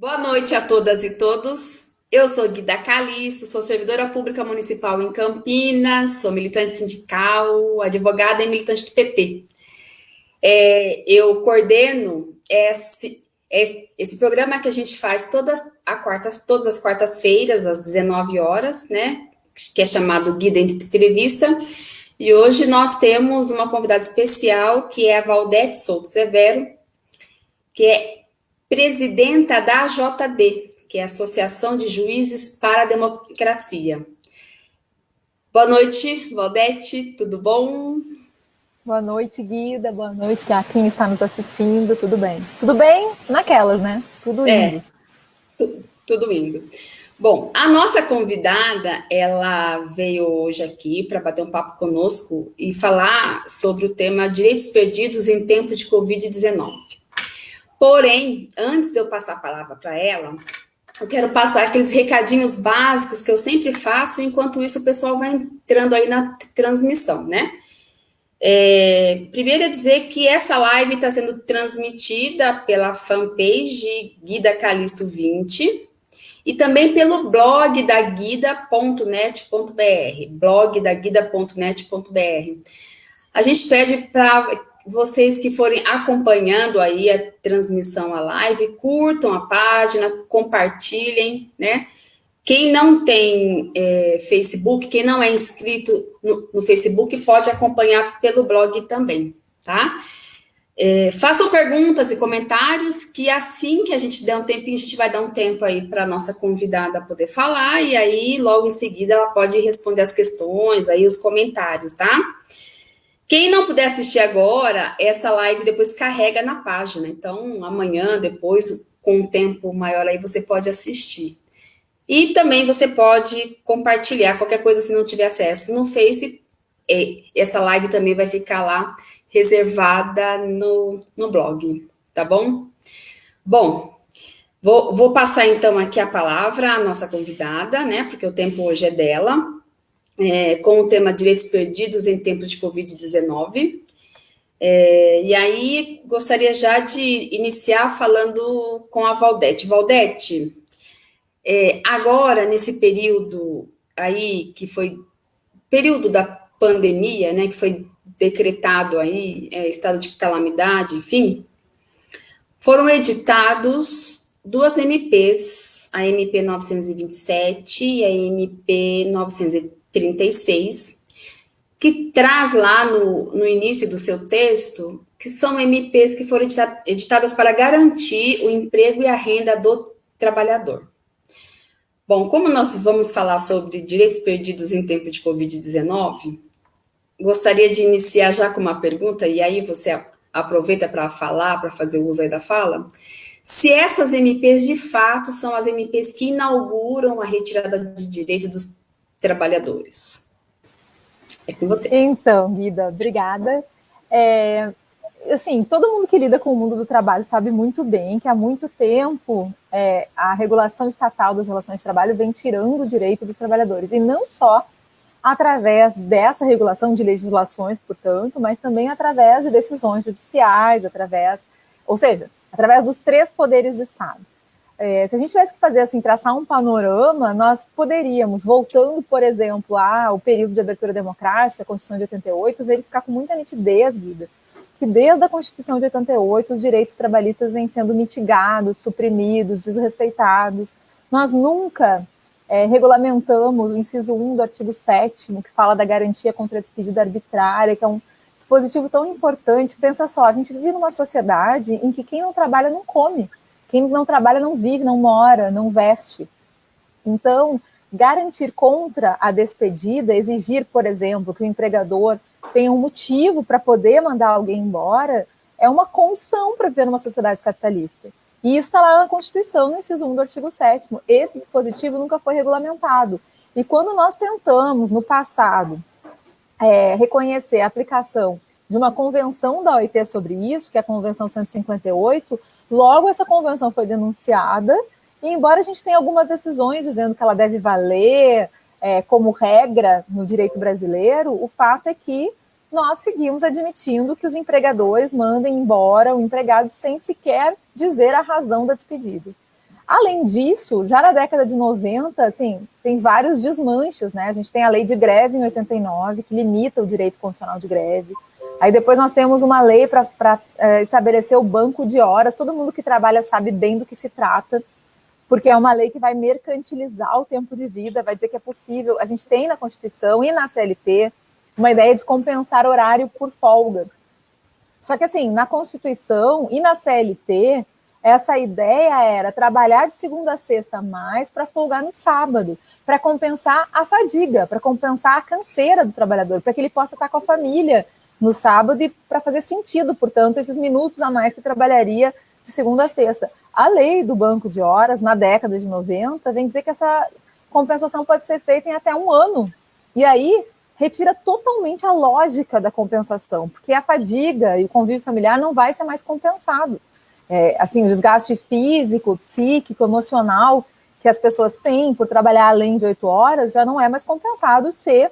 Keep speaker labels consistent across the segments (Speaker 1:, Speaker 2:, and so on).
Speaker 1: Boa noite a todas e todos. Eu sou Guida Calisto, sou servidora pública municipal em Campinas, sou militante sindical, advogada e militante do PT. É, eu coordeno esse, esse, esse, programa que a gente faz todas, a quarta, todas as quartas-feiras, às 19 horas, né? Que é chamado Guida Entrevista. E hoje nós temos uma convidada especial, que é a Valdete Souto Severo, que é presidenta da AJD, que é a Associação de Juízes para a Democracia. Boa noite, Valdete, tudo bom?
Speaker 2: Boa noite, Guida, boa noite a quem está nos assistindo, tudo bem? Tudo bem naquelas, né? Tudo é, indo. É,
Speaker 1: tu, tudo indo. Bom, a nossa convidada, ela veio hoje aqui para bater um papo conosco e falar sobre o tema direitos perdidos em tempo de Covid-19. Porém, antes de eu passar a palavra para ela, eu quero passar aqueles recadinhos básicos que eu sempre faço, enquanto isso o pessoal vai entrando aí na transmissão, né? É, primeiro é dizer que essa live está sendo transmitida pela fanpage Guida Calisto 20 e também pelo blog da guida.net.br, blog da guida.net.br. A gente pede para vocês que forem acompanhando aí a transmissão, a live, curtam a página, compartilhem, né? Quem não tem é, Facebook, quem não é inscrito no, no, Facebook, pode acompanhar pelo blog também, tá? É, façam perguntas e comentários, que assim que a gente der um tempinho, a gente vai dar um tempo aí para a nossa convidada poder falar, e aí, logo em seguida, ela pode responder as questões, aí os comentários, tá? Quem não puder assistir agora, essa live depois carrega na página. Então, amanhã, depois, com um tempo maior aí, você pode assistir. E também você pode compartilhar qualquer coisa se não tiver acesso no Face. Essa live também vai ficar lá reservada no, no blog, tá bom? Bom, vou, vou passar então aqui a palavra à nossa convidada, né? Porque o tempo hoje é dela é, com o tema Direitos Perdidos em Tempos de Covid-19. É, e aí, gostaria já de iniciar falando com a Valdete. Valdete, é, agora, nesse período aí, que foi período da pandemia, né, que foi decretado aí, é, estado de calamidade, enfim, foram editados duas MPs, a MP 927 e a MP 930, 36, que traz lá no, no início do seu texto que são MPs que foram editadas para garantir o emprego e a renda do trabalhador. Bom, como nós vamos falar sobre direitos perdidos em tempo de Covid-19, gostaria de iniciar já com uma pergunta, e aí você aproveita para falar, para fazer uso aí da fala, se essas MPs de fato são as MPs que inauguram a retirada de direito dos trabalhadores. É com você.
Speaker 2: Então, Guida, obrigada. É, assim, todo mundo que lida com o mundo do trabalho sabe muito bem que há muito tempo é, a regulação estatal das relações de trabalho vem tirando o direito dos trabalhadores, e não só através dessa regulação de legislações, portanto, mas também através de decisões judiciais, através, ou seja, através dos três poderes de Estado. É, se a gente tivesse que fazer assim, traçar um panorama, nós poderíamos, voltando, por exemplo, ao período de abertura democrática, a Constituição de 88, verificar com muita nitidez, Guida, que desde a Constituição de 88 os direitos trabalhistas vêm sendo mitigados, suprimidos, desrespeitados. Nós nunca é, regulamentamos o inciso 1 do artigo 7 que fala da garantia contra a despedida arbitrária, que é um dispositivo tão importante. Pensa só, a gente vive numa sociedade em que quem não trabalha não come. Quem não trabalha não vive, não mora, não veste. Então, garantir contra a despedida, exigir, por exemplo, que o empregador tenha um motivo para poder mandar alguém embora, é uma condição para viver numa sociedade capitalista. E isso está lá na Constituição, no inciso 1 do artigo 7 Esse dispositivo nunca foi regulamentado. E quando nós tentamos, no passado, é, reconhecer a aplicação de uma convenção da OIT sobre isso, que é a Convenção 158, Logo, essa convenção foi denunciada, e embora a gente tenha algumas decisões dizendo que ela deve valer é, como regra no direito brasileiro, o fato é que nós seguimos admitindo que os empregadores mandem embora o empregado sem sequer dizer a razão da despedida. Além disso, já na década de 90, assim, tem vários desmanches, né? A gente tem a lei de greve em 89, que limita o direito constitucional de greve. Aí depois nós temos uma lei para é, estabelecer o banco de horas. Todo mundo que trabalha sabe bem do que se trata, porque é uma lei que vai mercantilizar o tempo de vida, vai dizer que é possível. A gente tem na Constituição e na CLT uma ideia de compensar horário por folga. Só que assim, na Constituição e na CLT, essa ideia era trabalhar de segunda a sexta mais para folgar no sábado, para compensar a fadiga, para compensar a canseira do trabalhador, para que ele possa estar com a família no sábado e para fazer sentido, portanto, esses minutos a mais que trabalharia de segunda a sexta. A lei do banco de horas, na década de 90, vem dizer que essa compensação pode ser feita em até um ano. E aí retira totalmente a lógica da compensação, porque a fadiga e o convívio familiar não vai ser mais compensado. É, assim, o desgaste físico, psíquico, emocional que as pessoas têm por trabalhar além de oito horas já não é mais compensado se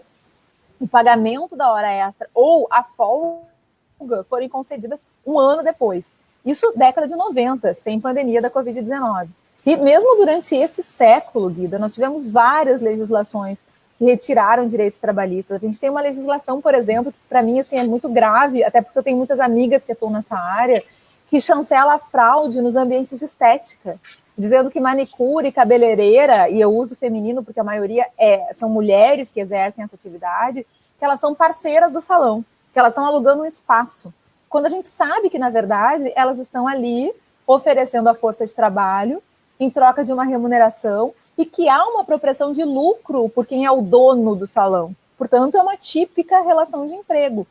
Speaker 2: o pagamento da hora extra ou a folga forem concedidas um ano depois. Isso década de 90, sem pandemia da Covid-19. E mesmo durante esse século, Guida, nós tivemos várias legislações que retiraram direitos trabalhistas. A gente tem uma legislação, por exemplo, que para mim assim, é muito grave, até porque eu tenho muitas amigas que estão nessa área, que chancela a fraude nos ambientes de estética dizendo que manicure, cabeleireira, e eu uso feminino porque a maioria é, são mulheres que exercem essa atividade, que elas são parceiras do salão, que elas estão alugando um espaço. Quando a gente sabe que, na verdade, elas estão ali oferecendo a força de trabalho em troca de uma remuneração e que há uma apropriação de lucro por quem é o dono do salão. Portanto, é uma típica relação de emprego.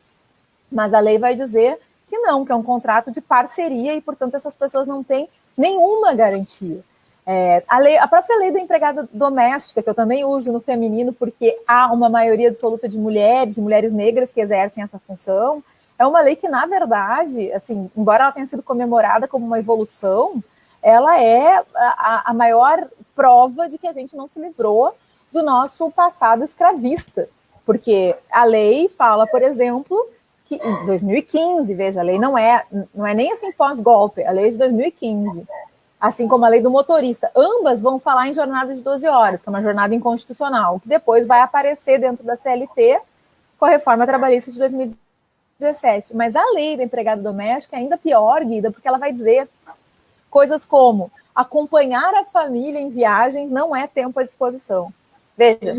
Speaker 2: Mas a lei vai dizer que não, que é um contrato de parceria e, portanto, essas pessoas não têm nenhuma garantia. É, a, lei, a própria lei da empregada doméstica, que eu também uso no feminino, porque há uma maioria absoluta de mulheres, mulheres negras que exercem essa função, é uma lei que, na verdade, assim, embora ela tenha sido comemorada como uma evolução, ela é a, a maior prova de que a gente não se livrou do nosso passado escravista. Porque a lei fala, por exemplo, 2015, veja, a lei não é, não é nem assim pós-golpe, a lei é de 2015, assim como a lei do motorista. Ambas vão falar em jornada de 12 horas, que é uma jornada inconstitucional, que depois vai aparecer dentro da CLT com a reforma trabalhista de 2017. Mas a lei da empregada doméstica é ainda pior, Guida, porque ela vai dizer coisas como acompanhar a família em viagens não é tempo à disposição. Veja,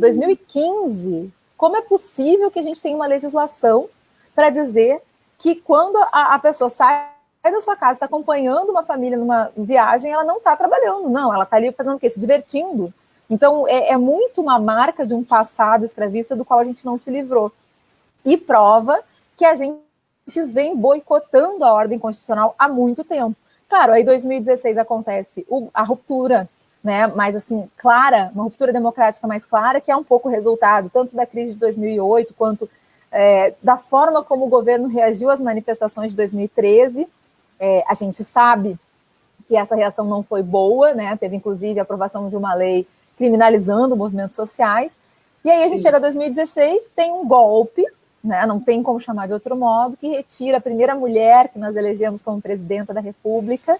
Speaker 2: 2015, como é possível que a gente tenha uma legislação para dizer que quando a, a, pessoa sai da sua casa, está acompanhando uma família numa viagem, ela não está trabalhando, não, ela está ali fazendo o quê? Se divertindo. Então, é, é muito uma marca de um passado escravista do qual a gente não se livrou. E prova que a gente vem boicotando a ordem constitucional há muito tempo. Claro, aí em 2016 acontece a ruptura, né, mais assim, clara, uma ruptura democrática mais clara, que é um pouco resultado tanto da crise de 2008 quanto é, da forma como o governo reagiu às manifestações de 2013. É, a gente sabe que essa reação não foi boa, né? Teve inclusive a aprovação de uma lei criminalizando movimentos sociais. E aí a gente Sim. chega a 2016, tem um golpe, né? Não tem como chamar de outro modo, que retira a primeira mulher que nós elegemos como presidenta da República,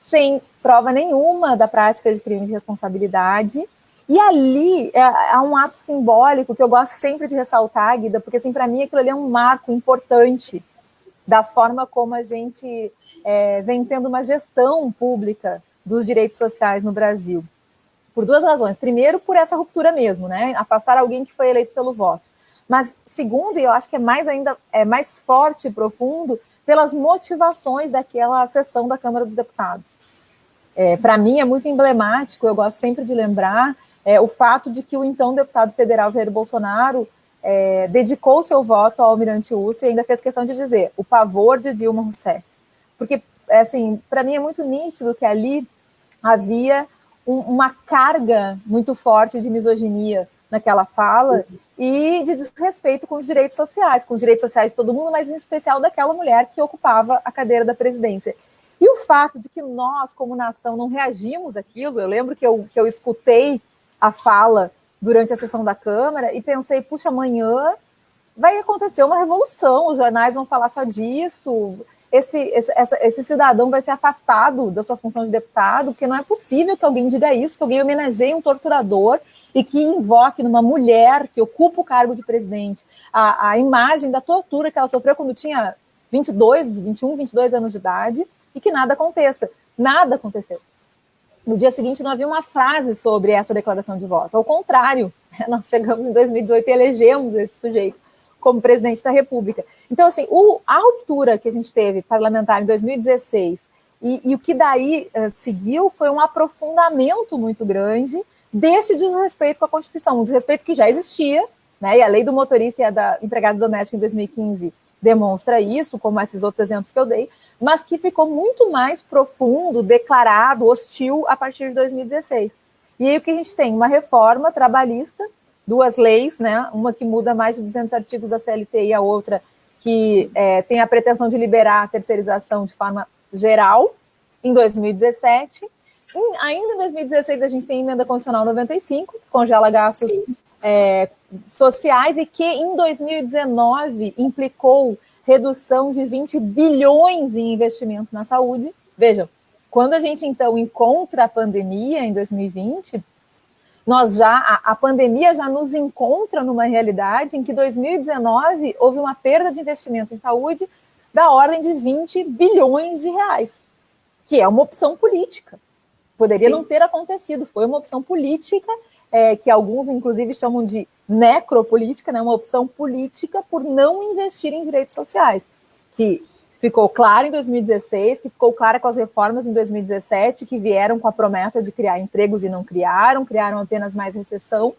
Speaker 2: sem prova nenhuma da prática de crime de responsabilidade e ali é, é, um ato simbólico que eu gosto sempre de ressaltar, Guida, porque assim, para mim aquilo ali é um marco importante da forma como a gente é, vem tendo uma gestão pública dos direitos sociais no Brasil. Por duas razões. Primeiro, por essa ruptura mesmo, né? Afastar alguém que foi eleito pelo voto. Mas, segundo, e eu acho que é mais ainda é mais forte e profundo, pelas motivações daquela sessão da Câmara dos Deputados. É, Para mim é muito emblemático, eu gosto sempre de lembrar é, o fato de que o então deputado federal Jair Bolsonaro é, dedicou seu voto ao Almirante Ustra e ainda fez questão de dizer o pavor de Dilma Rousseff. Porque, é, assim, para mim é muito nítido que ali havia um, uma carga muito forte de misoginia naquela fala e de desrespeito com os direitos sociais, com os direitos sociais de todo mundo, mas em especial daquela mulher que ocupava a cadeira da presidência. E o fato de que nós, como nação, não reagimos àquilo, eu lembro que eu, que eu escutei a fala durante a sessão da Câmara e pensei, puxa, amanhã vai acontecer uma revolução, os jornais vão falar só disso. esse, esse, esse cidadão vai ser afastado da sua função de deputado, porque não é possível que alguém diga isso, que alguém homenageie um torturador e que invoque numa mulher que ocupa o cargo de presidente a, a imagem da tortura que ela sofreu quando tinha 22, 21, 22 anos de idade e que nada aconteça. Nada aconteceu. No dia seguinte, não havia uma frase sobre essa declaração de voto. Ao contrário, nós chegamos em 2018 e elegemos esse sujeito como presidente da República. Então, assim, o, a ruptura que a gente teve parlamentar em 2016 e, e o que daí uh, seguiu foi um aprofundamento muito grande desse desrespeito com a Constituição, um desrespeito que já existia, né, e a lei do motorista e a da empregada doméstica em 2015 demonstra isso, como esses outros exemplos que eu dei, mas que ficou muito mais profundo, declarado, hostil a partir de 2016. E aí o que a gente tem? Uma reforma trabalhista, duas leis, né? uma que muda mais de 200 artigos da CLT e a outra que é, tem a pretensão de liberar a terceirização de forma geral, em 2017. Em, ainda em 2016, a gente tem a emenda constitucional 95, que congela gastos é, sociais e que em 2019 implicou redução de 20 bilhões em investimento na saúde. Vejam, quando a gente então encontra a pandemia em 2020, nós já a, a, pandemia já nos encontra numa realidade em que 2019 houve uma perda de investimento em saúde da ordem de 20 bilhões de reais, que é uma opção política. Poderia Sim. não ter acontecido, foi uma opção política é, que alguns, inclusive, chamam de necropolítica, né, uma opção política por não investir em direitos sociais, que ficou claro em 2016, que ficou clara com as reformas em 2017, que vieram com a promessa de criar empregos e não criaram, criaram apenas mais recessão,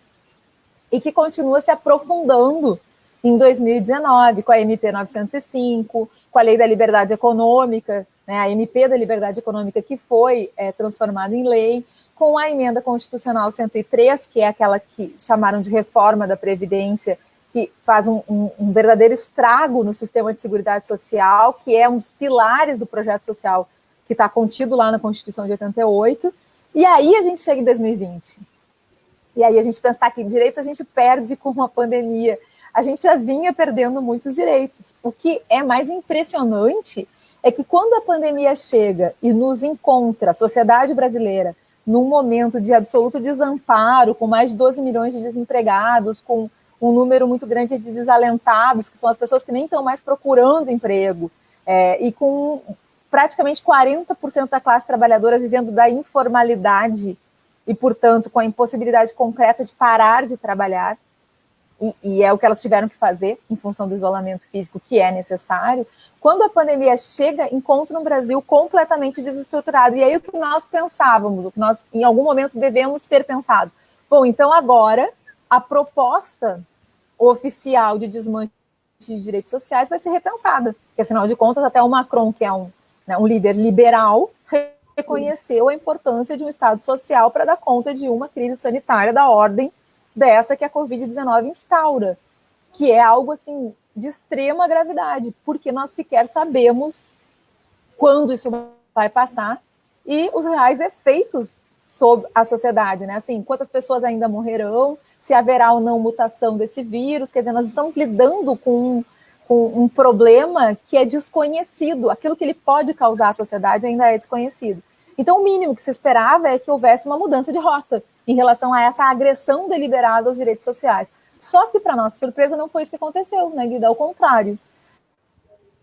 Speaker 2: e que continua se aprofundando em 2019, com a MP 905, com a Lei da Liberdade Econômica, né, a MP da Liberdade Econômica que foi é, transformada em lei, com a emenda constitucional 103, que é aquela que chamaram de reforma da Previdência, que faz um, um, um, verdadeiro estrago no sistema de seguridade social, que é um dos pilares do projeto social que está contido lá na Constituição de 88. E aí a gente chega em 2020. E aí a gente pensar que direitos a gente perde com a pandemia. A gente já vinha perdendo muitos direitos. O que é mais impressionante é que quando a pandemia chega e nos encontra, a sociedade brasileira, num momento de absoluto desamparo, com mais de 12 milhões de desempregados, com um número muito grande de desalentados, que são as pessoas que nem estão mais procurando emprego, é, e com praticamente 40% da classe trabalhadora vivendo da informalidade e, portanto, com a impossibilidade concreta de parar de trabalhar, e, e é o que elas tiveram que fazer em função do isolamento físico que é necessário, quando a pandemia chega, encontra um Brasil completamente desestruturado. E aí o que nós pensávamos, o que nós em algum momento devemos ter pensado, bom, então agora a proposta oficial de desmanche de direitos sociais vai ser repensada, porque afinal de contas até o Macron, que é um, né, um líder liberal, reconheceu a importância de um Estado social para dar conta de uma crise sanitária da ordem dessa que a Covid-19 instaura, que é algo assim de extrema gravidade, porque nós sequer sabemos quando isso vai passar e os reais efeitos sobre a sociedade, né? Assim, quantas pessoas ainda morrerão, se haverá ou não mutação desse vírus, quer dizer, nós estamos lidando com, um problema que é desconhecido, aquilo que ele pode causar à sociedade ainda é desconhecido. Então, o mínimo que se esperava é que houvesse uma mudança de rota em relação a essa agressão deliberada aos direitos sociais. Só que, para nossa surpresa, não foi isso que aconteceu, né, Guida? Ao contrário.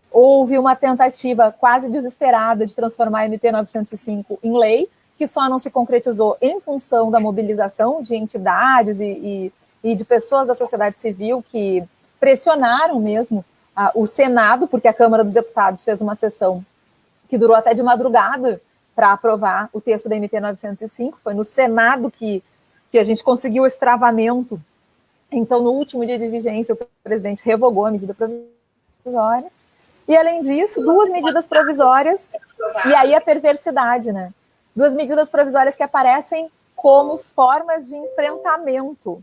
Speaker 2: Houve uma tentativa quase desesperada de transformar a MP 905 em lei, que só não se concretizou em função da mobilização de entidades e, e, e de pessoas da sociedade civil que pressionaram mesmo a, o Senado, porque a Câmara dos Deputados fez uma sessão que durou até de madrugada para aprovar o texto da MP 905. Foi no Senado que, que a gente conseguiu o estravamento então, no último dia de vigência, o presidente revogou a medida provisória. E, além disso, duas medidas provisórias, e aí a perversidade, né? Duas medidas provisórias que aparecem como formas de enfrentamento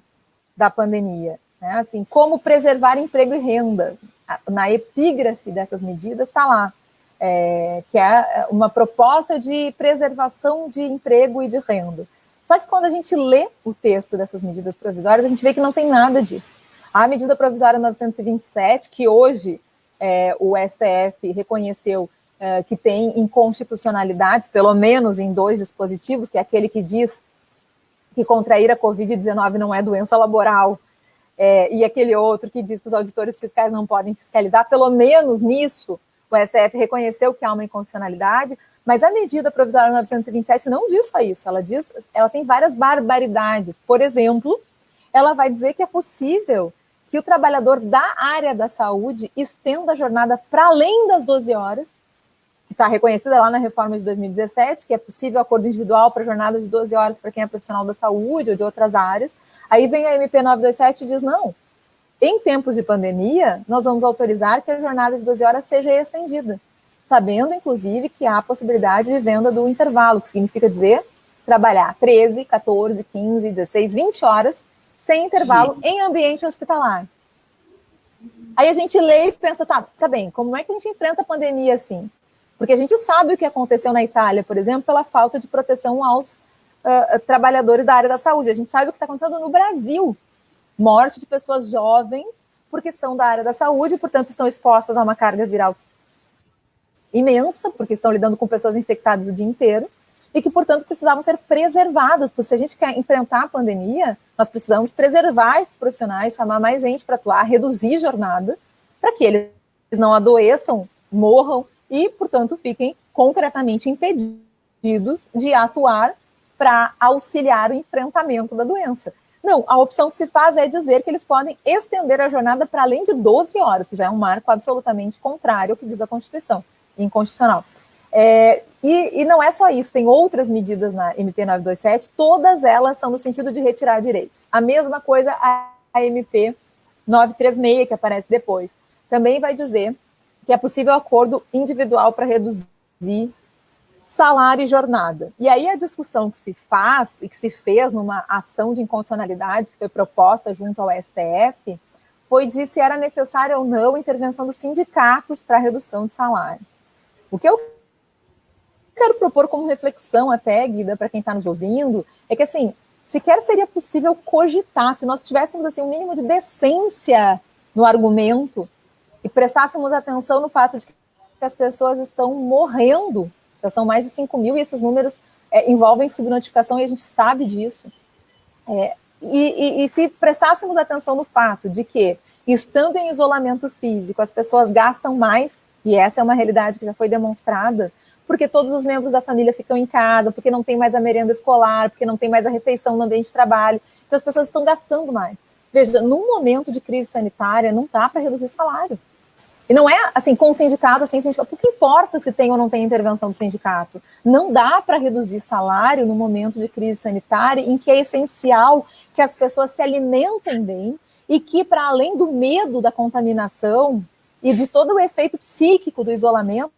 Speaker 2: da pandemia. Né? Assim, como preservar emprego e renda. Na epígrafe dessas medidas está lá, é, que é uma proposta de preservação de emprego e de renda. Só que quando a gente lê o texto dessas medidas provisórias, a gente vê que não tem nada disso. A medida provisória 927, que hoje é, o STF reconheceu uh, que tem inconstitucionalidades, pelo menos em dois dispositivos, que é aquele que diz que contrair a Covid-19 não é doença laboral, é, e aquele outro que diz que os auditores fiscais não podem fiscalizar, pelo menos nisso o STF reconheceu que há uma inconstitucionalidade, mas a medida provisória 927 não diz só isso, ela diz, ela tem várias barbaridades. Por exemplo, ela vai dizer que é possível que o trabalhador da área da saúde estenda a jornada para além das 12 horas, que está reconhecida lá na reforma de 2017, que é possível acordo individual para jornada de 12 horas para quem é profissional da saúde ou de outras áreas. Aí vem a MP 927 e diz, não, em tempos de pandemia, nós vamos autorizar que a jornada de 12 horas seja estendida, sabendo, inclusive, que há a possibilidade de venda do intervalo, que significa dizer trabalhar 13, 14, 15, 16, 20 horas sem intervalo Sim. em ambiente hospitalar. Aí a gente lê e pensa, tá, tá bem, como é que a gente enfrenta a pandemia assim? Porque a gente sabe o que aconteceu na Itália, por exemplo, pela falta de proteção aos uh, trabalhadores da área da saúde. A gente sabe o que está acontecendo no Brasil. Morte de pessoas jovens, porque são da área da saúde, portanto estão expostas a uma carga viral imensa, porque estão lidando com pessoas infectadas o dia inteiro, e que, portanto, precisavam ser preservadas, porque se a gente quer enfrentar a pandemia, nós precisamos preservar esses profissionais, chamar mais gente para atuar, reduzir jornada, para que eles não adoeçam, morram e, portanto, fiquem concretamente impedidos de atuar para auxiliar o enfrentamento da doença. Não, a opção que se faz é dizer que eles podem estender a jornada para além de 12 horas, que já é um marco absolutamente contrário ao que diz a Constituição, inconstitucional. É, e, e, não é só isso, tem outras medidas na MP 927, todas elas são no sentido de retirar direitos. A mesma coisa a, MP 936, que aparece depois. Também vai dizer que é possível acordo individual para reduzir salário e jornada. E aí a discussão que se faz e que se fez numa ação de inconstitucionalidade que foi proposta junto ao STF foi de se era necessária ou não a intervenção dos sindicatos para redução de salário. O que eu quero propor como reflexão até, Guida, para quem está nos ouvindo, é que assim, sequer seria possível cogitar, se nós tivéssemos assim, um mínimo de decência no argumento e prestássemos atenção no fato de que as pessoas estão morrendo já são mais de 5 mil e esses números é, envolvem subnotificação e a gente sabe disso. É, e, e, e se prestássemos atenção no fato de que, estando em isolamento físico, as pessoas gastam mais, e essa é uma realidade que já foi demonstrada, porque todos os membros da família ficam em casa, porque não tem mais a merenda escolar, porque não tem mais a refeição no ambiente de trabalho. Então as pessoas estão gastando mais. Veja, num momento de crise sanitária, não dá para reduzir salário. E não é assim, com o sindicato, sem sindicato. Porque importa se tem ou não tem intervenção do sindicato? Não dá para reduzir salário no momento de crise sanitária, em que é essencial que as pessoas se alimentem bem e que, para além do medo da contaminação e de todo o efeito psíquico do isolamento,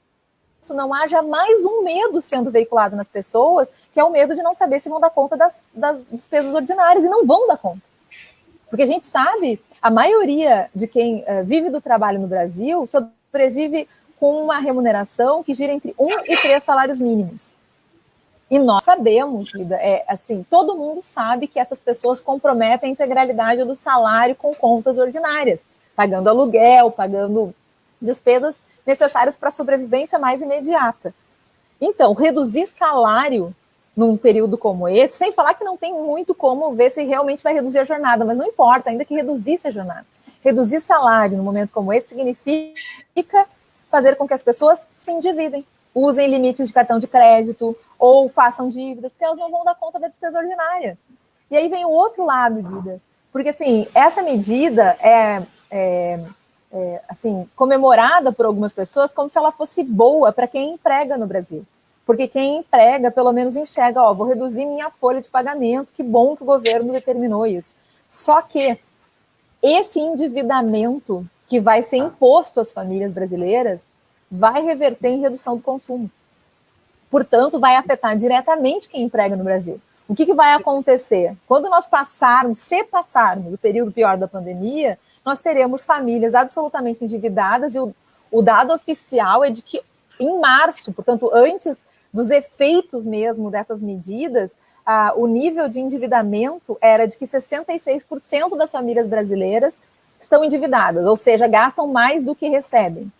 Speaker 2: não haja mais um medo sendo veiculado nas pessoas, que é o medo de não saber se vão dar conta das, das despesas ordinárias, e não vão dar conta. Porque a gente sabe a maioria de quem uh, vive do trabalho no Brasil sobrevive com uma remuneração que gira entre um e três salários mínimos. E nós sabemos, Lida, é assim, todo mundo sabe que essas pessoas comprometem a integralidade do salário com contas ordinárias, pagando aluguel, pagando despesas necessárias para a sobrevivência mais imediata. Então, reduzir salário num período como esse, sem falar que não tem muito como ver se realmente vai reduzir a jornada, mas não importa, ainda que reduzisse a jornada. Reduzir salário num momento como esse significa fazer com que as pessoas se endividem, usem limites de cartão de crédito ou façam dívidas, porque elas não vão dar conta da despesa ordinária. E aí vem o outro lado, Guida, porque assim, essa medida é, é, é assim, comemorada por algumas pessoas como se ela fosse boa para quem emprega no Brasil. Porque quem emprega, pelo menos enxerga, ó, vou reduzir minha folha de pagamento, que bom que o governo determinou isso. Só que esse endividamento que vai ser imposto às famílias brasileiras vai reverter em redução do consumo. Portanto, vai afetar diretamente quem emprega no Brasil. O que, que vai acontecer? Quando nós passarmos, se passarmos o período pior da pandemia, nós teremos famílias absolutamente endividadas e o, o dado oficial é de que em março, portanto, antes dos efeitos mesmo dessas medidas, ah, o nível de endividamento era de que 66% das famílias brasileiras estão endividadas, ou seja, gastam mais do que recebem.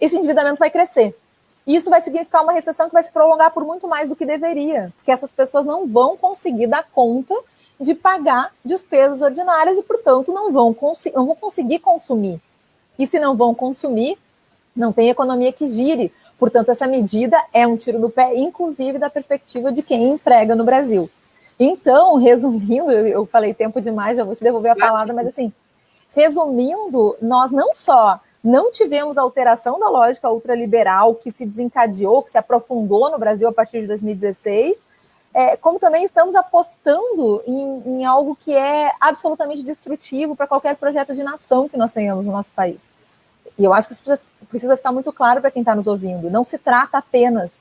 Speaker 2: Esse endividamento vai crescer. E isso vai significar uma recessão que vai se prolongar por muito mais do que deveria, porque essas pessoas não vão conseguir dar conta de pagar despesas ordinárias e, portanto, não vão, não vão conseguir consumir. E se não vão consumir, não tem economia que gire. Portanto, essa medida é um tiro no pé, inclusive da perspectiva de quem emprega no Brasil. Então, resumindo, eu falei tempo demais, já vou te devolver a palavra, mas assim, resumindo, nós não só não tivemos alteração da lógica ultraliberal que se desencadeou, que se aprofundou no Brasil a partir de 2016, é, como também estamos apostando em, em algo que é absolutamente destrutivo para qualquer projeto de nação que nós tenhamos no nosso país. E eu acho que isso precisa, precisa ficar muito claro para quem está nos ouvindo. Não se trata apenas.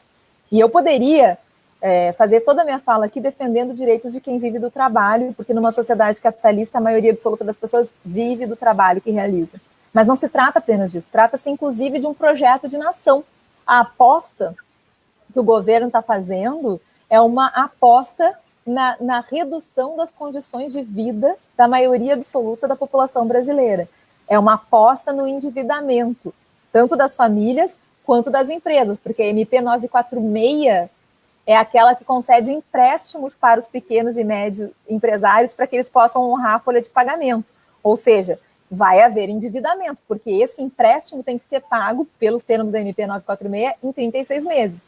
Speaker 2: E eu poderia é, fazer toda a minha fala aqui defendendo direitos de quem vive do trabalho, porque numa sociedade capitalista a maioria absoluta das pessoas vive do trabalho que realiza. Mas não se trata apenas disso, trata-se inclusive de um projeto de nação. A aposta que o governo está fazendo é uma aposta na, na, redução das condições de vida da maioria absoluta da população brasileira. É uma aposta no endividamento, tanto das famílias quanto das empresas, porque a MP 946 é aquela que concede empréstimos para os pequenos e médios empresários para que eles possam honrar a folha de pagamento. Ou seja, vai haver endividamento, porque esse empréstimo tem que ser pago pelos termos da MP 946 em 36 meses.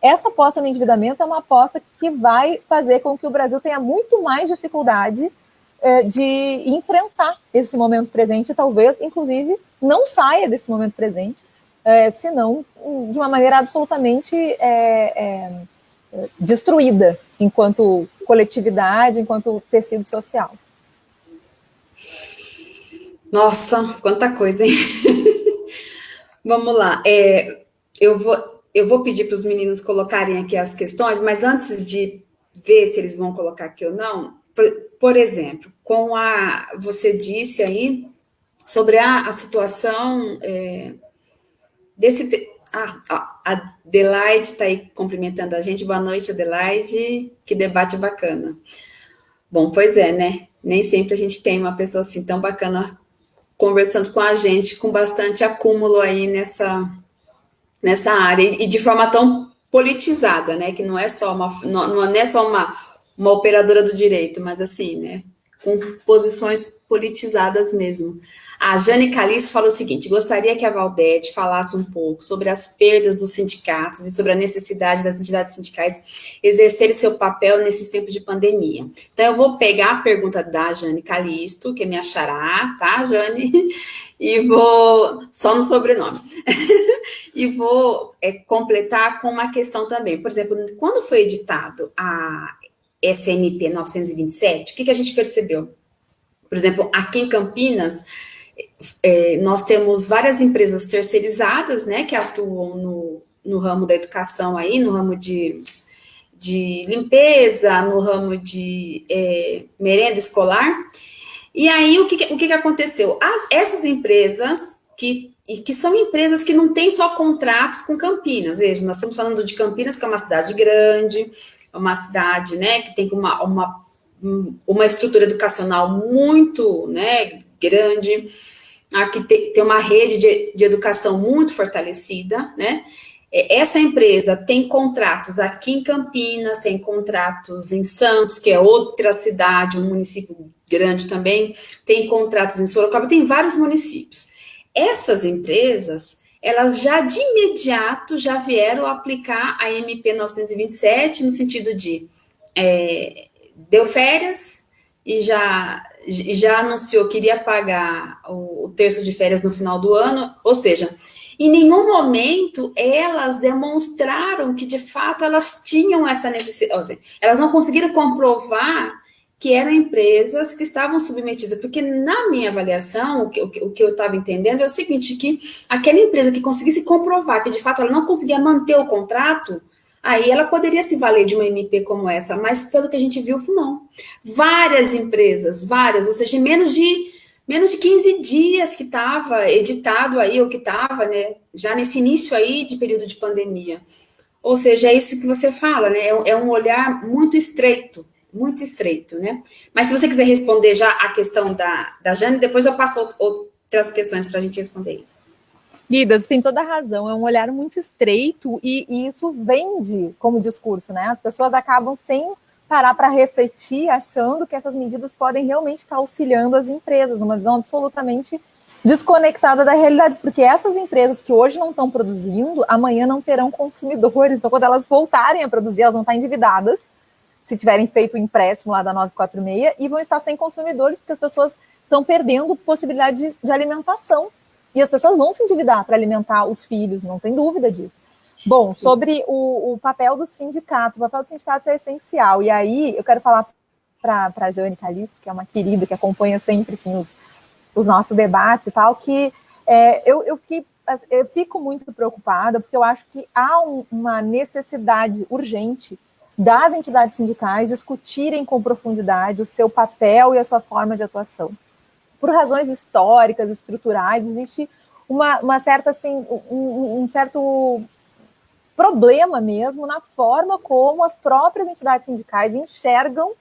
Speaker 2: Essa aposta no endividamento é uma aposta que vai fazer com que o Brasil tenha muito mais dificuldade é, de enfrentar esse momento presente, e talvez, inclusive, não saia desse momento presente, é, senão de uma maneira absolutamente é, é destruída enquanto coletividade, enquanto tecido social.
Speaker 1: Nossa, quanta coisa, hein? Vamos lá. É, eu, vou, eu vou pedir para os meninos colocarem aqui as questões, mas antes de ver se eles vão colocar aqui ou não, por, exemplo, com a. Você disse aí sobre a, a situação é, desse. Ah, a Adelaide está aí cumprimentando a gente. Boa noite, Adelaide. Que debate bacana. Bom, pois é, né? Nem sempre a gente tem uma pessoa assim tão bacana conversando com a gente, com bastante acúmulo aí nessa, nessa área, e de forma tão politizada, né, que não é só uma, não, não é só uma, uma operadora do direito, mas assim, né, com posições politizadas mesmo. A Jane Calice falou o seguinte: gostaria que a Valdete falasse um pouco sobre as perdas dos sindicatos e sobre a necessidade das entidades sindicais exercerem seu papel nesses tempos de pandemia. Então, eu vou pegar a pergunta da Jane Calisto, que é me achará, tá, Jane? E vou, só no sobrenome, e vou é, completar com uma questão também. Por exemplo, quando foi editado a SMP 927, o que, que a gente percebeu? Por exemplo, aqui em Campinas, é, nós temos várias empresas terceirizadas, né, que atuam no, no ramo da educação aí, no ramo de, de limpeza, no ramo de é, merenda escolar. E aí, o que, o que aconteceu? As, essas empresas, que, que são empresas que não têm só contratos com Campinas, veja, nós estamos falando de Campinas, que é uma cidade grande, uma cidade, né, que tem uma, uma, uma estrutura educacional muito, né, grande, aqui tem, tem uma rede de, de educação muito fortalecida, né? É, essa empresa tem contratos aqui em Campinas, tem contratos em Santos, que é outra cidade, um município grande também, tem contratos em Sorocaba, tem vários municípios. Essas empresas, elas já de imediato já vieram aplicar a MP 927 no sentido de é, deu férias e já já anunciou que iria pagar o, o terço de férias no final do ano, ou seja, em nenhum momento elas demonstraram que de fato elas tinham essa necessidade, seja, elas não conseguiram comprovar que eram empresas que estavam submetidas, porque na minha avaliação, o que, o que, eu estava entendendo é o seguinte, que aquela empresa que conseguisse comprovar que de fato ela não conseguia manter o contrato, aí ela poderia se valer de uma MP como essa, mas pelo que a gente viu, não. Várias empresas, várias, ou seja, menos de menos de 15 dias que estava editado aí, ou que estava, né, já nesse início aí de período de pandemia. Ou seja, é isso que você fala, né, é, é um olhar muito estreito, muito estreito, né. Mas se você quiser responder já a questão da, da Jane, depois eu passo outras questões para a gente responder.
Speaker 2: Guida, você tem toda a razão, é um olhar muito estreito e, e isso vende como discurso, né? As pessoas acabam sem parar para refletir, achando que essas medidas podem realmente estar auxiliando as empresas, uma visão absolutamente desconectada da realidade, porque essas empresas que hoje não estão produzindo, amanhã não terão consumidores, então quando elas voltarem a produzir, elas vão estar endividadas, se tiverem feito o empréstimo lá da 946, e vão estar sem consumidores, porque as pessoas estão perdendo possibilidade de, de alimentação. E as pessoas vão se endividar para alimentar os filhos, não tem dúvida disso. Bom, Sim. sobre o, o, papel dos sindicatos, o papel dos sindicatos é essencial. E aí eu quero falar para a Jane Calisto, que é uma querida, que acompanha sempre sim, os, os nossos debates e tal, que é, eu, eu, fiquei, eu fico muito preocupada, porque eu acho que há um, uma necessidade urgente das entidades sindicais discutirem com profundidade o seu papel e a sua forma de atuação por razões históricas, estruturais, existe uma, uma certa, assim, um, um certo problema mesmo na forma como as próprias entidades sindicais enxergam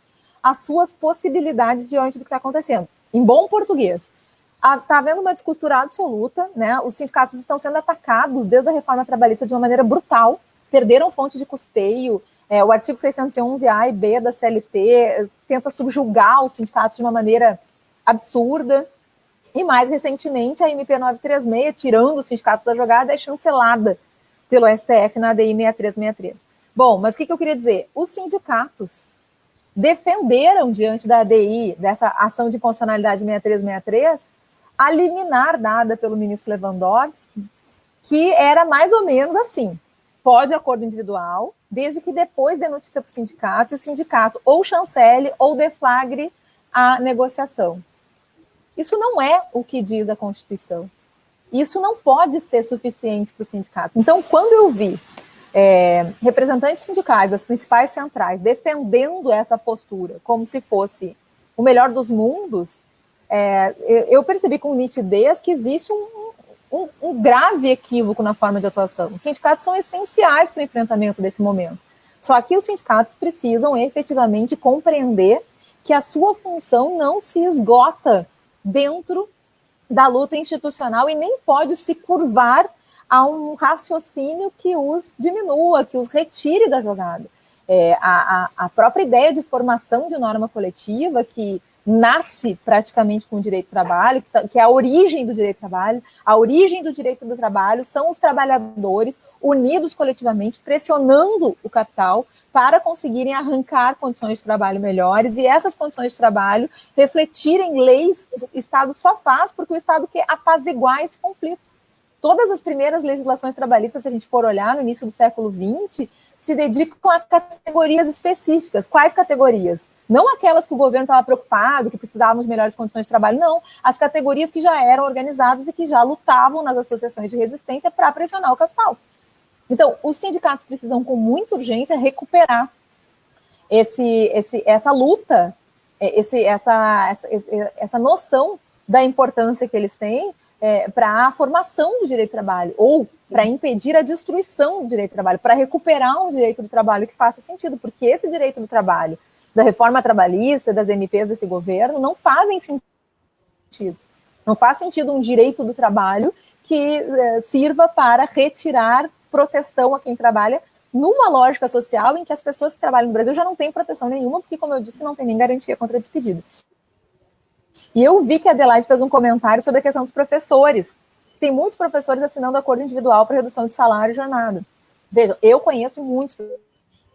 Speaker 2: as suas possibilidades diante do que está acontecendo. Em bom português, está havendo uma descostura absoluta, né? Os sindicatos estão sendo atacados desde a reforma trabalhista de uma maneira brutal, perderam fonte de custeio. É, o artigo 611A e B da CLT tenta subjugar os sindicatos de uma maneira absurda. E mais recentemente, a MP 936, tirando os sindicatos da jogada, é chancelada pelo STF na ADI 6363. Bom, mas o que, que eu queria dizer? Os sindicatos defenderam, diante da ADI, dessa ação de constitucionalidade 6363, a liminar dada pelo ministro Lewandowski, que era mais ou menos assim: pode acordo individual, desde que depois dê notícia para o sindicato, e o sindicato ou chancele ou deflagre a negociação. Isso não é o que diz a Constituição. Isso não pode ser suficiente para os sindicatos. Então, quando eu vi é, representantes sindicais das principais centrais defendendo essa postura como se fosse o melhor dos mundos, é, eu percebi com nitidez que existe um, um, um, grave equívoco na forma de atuação. Os sindicatos são essenciais para o enfrentamento desse momento. Só que os sindicatos precisam efetivamente compreender que a sua função não se esgota dentro da luta institucional e nem pode se curvar a um raciocínio que os diminua, que os retire da jogada. É, a, a, própria ideia de formação de norma coletiva, que nasce praticamente com o direito do trabalho, tá, que é a origem do direito do trabalho, a origem do direito do trabalho são os trabalhadores unidos coletivamente, pressionando o capital para conseguirem arrancar condições de trabalho melhores e essas condições de trabalho refletirem leis o Estado só faz porque o Estado quer apaziguar esse conflito. Todas as primeiras legislações trabalhistas, se a gente for olhar no início do século XX, se dedicam a categorias específicas. Quais categorias? Não aquelas que o governo estava preocupado, que precisavam de melhores condições de trabalho, não. As categorias que já eram organizadas e que já lutavam nas associações de resistência para pressionar o capital. Então, os sindicatos precisam, com muita urgência, recuperar esse, esse, essa luta, é, esse, essa, essa, essa noção da importância que eles têm é, para a formação do direito do trabalho, ou para impedir a destruição do direito do trabalho, para recuperar um direito do trabalho que faça sentido, porque esse direito do trabalho, da reforma trabalhista, das MPs desse governo, não fazem sentido. Não faz sentido um direito do trabalho que é, sirva para retirar proteção a quem trabalha numa lógica social em que as pessoas que trabalham no Brasil já não têm proteção nenhuma, porque, como eu disse, não tem nem garantia contra a despedida. E eu vi que a Adelaide fez um comentário sobre a questão dos professores. Tem muitos professores assinando acordo individual para redução de salário e jornada. Veja, eu conheço muitos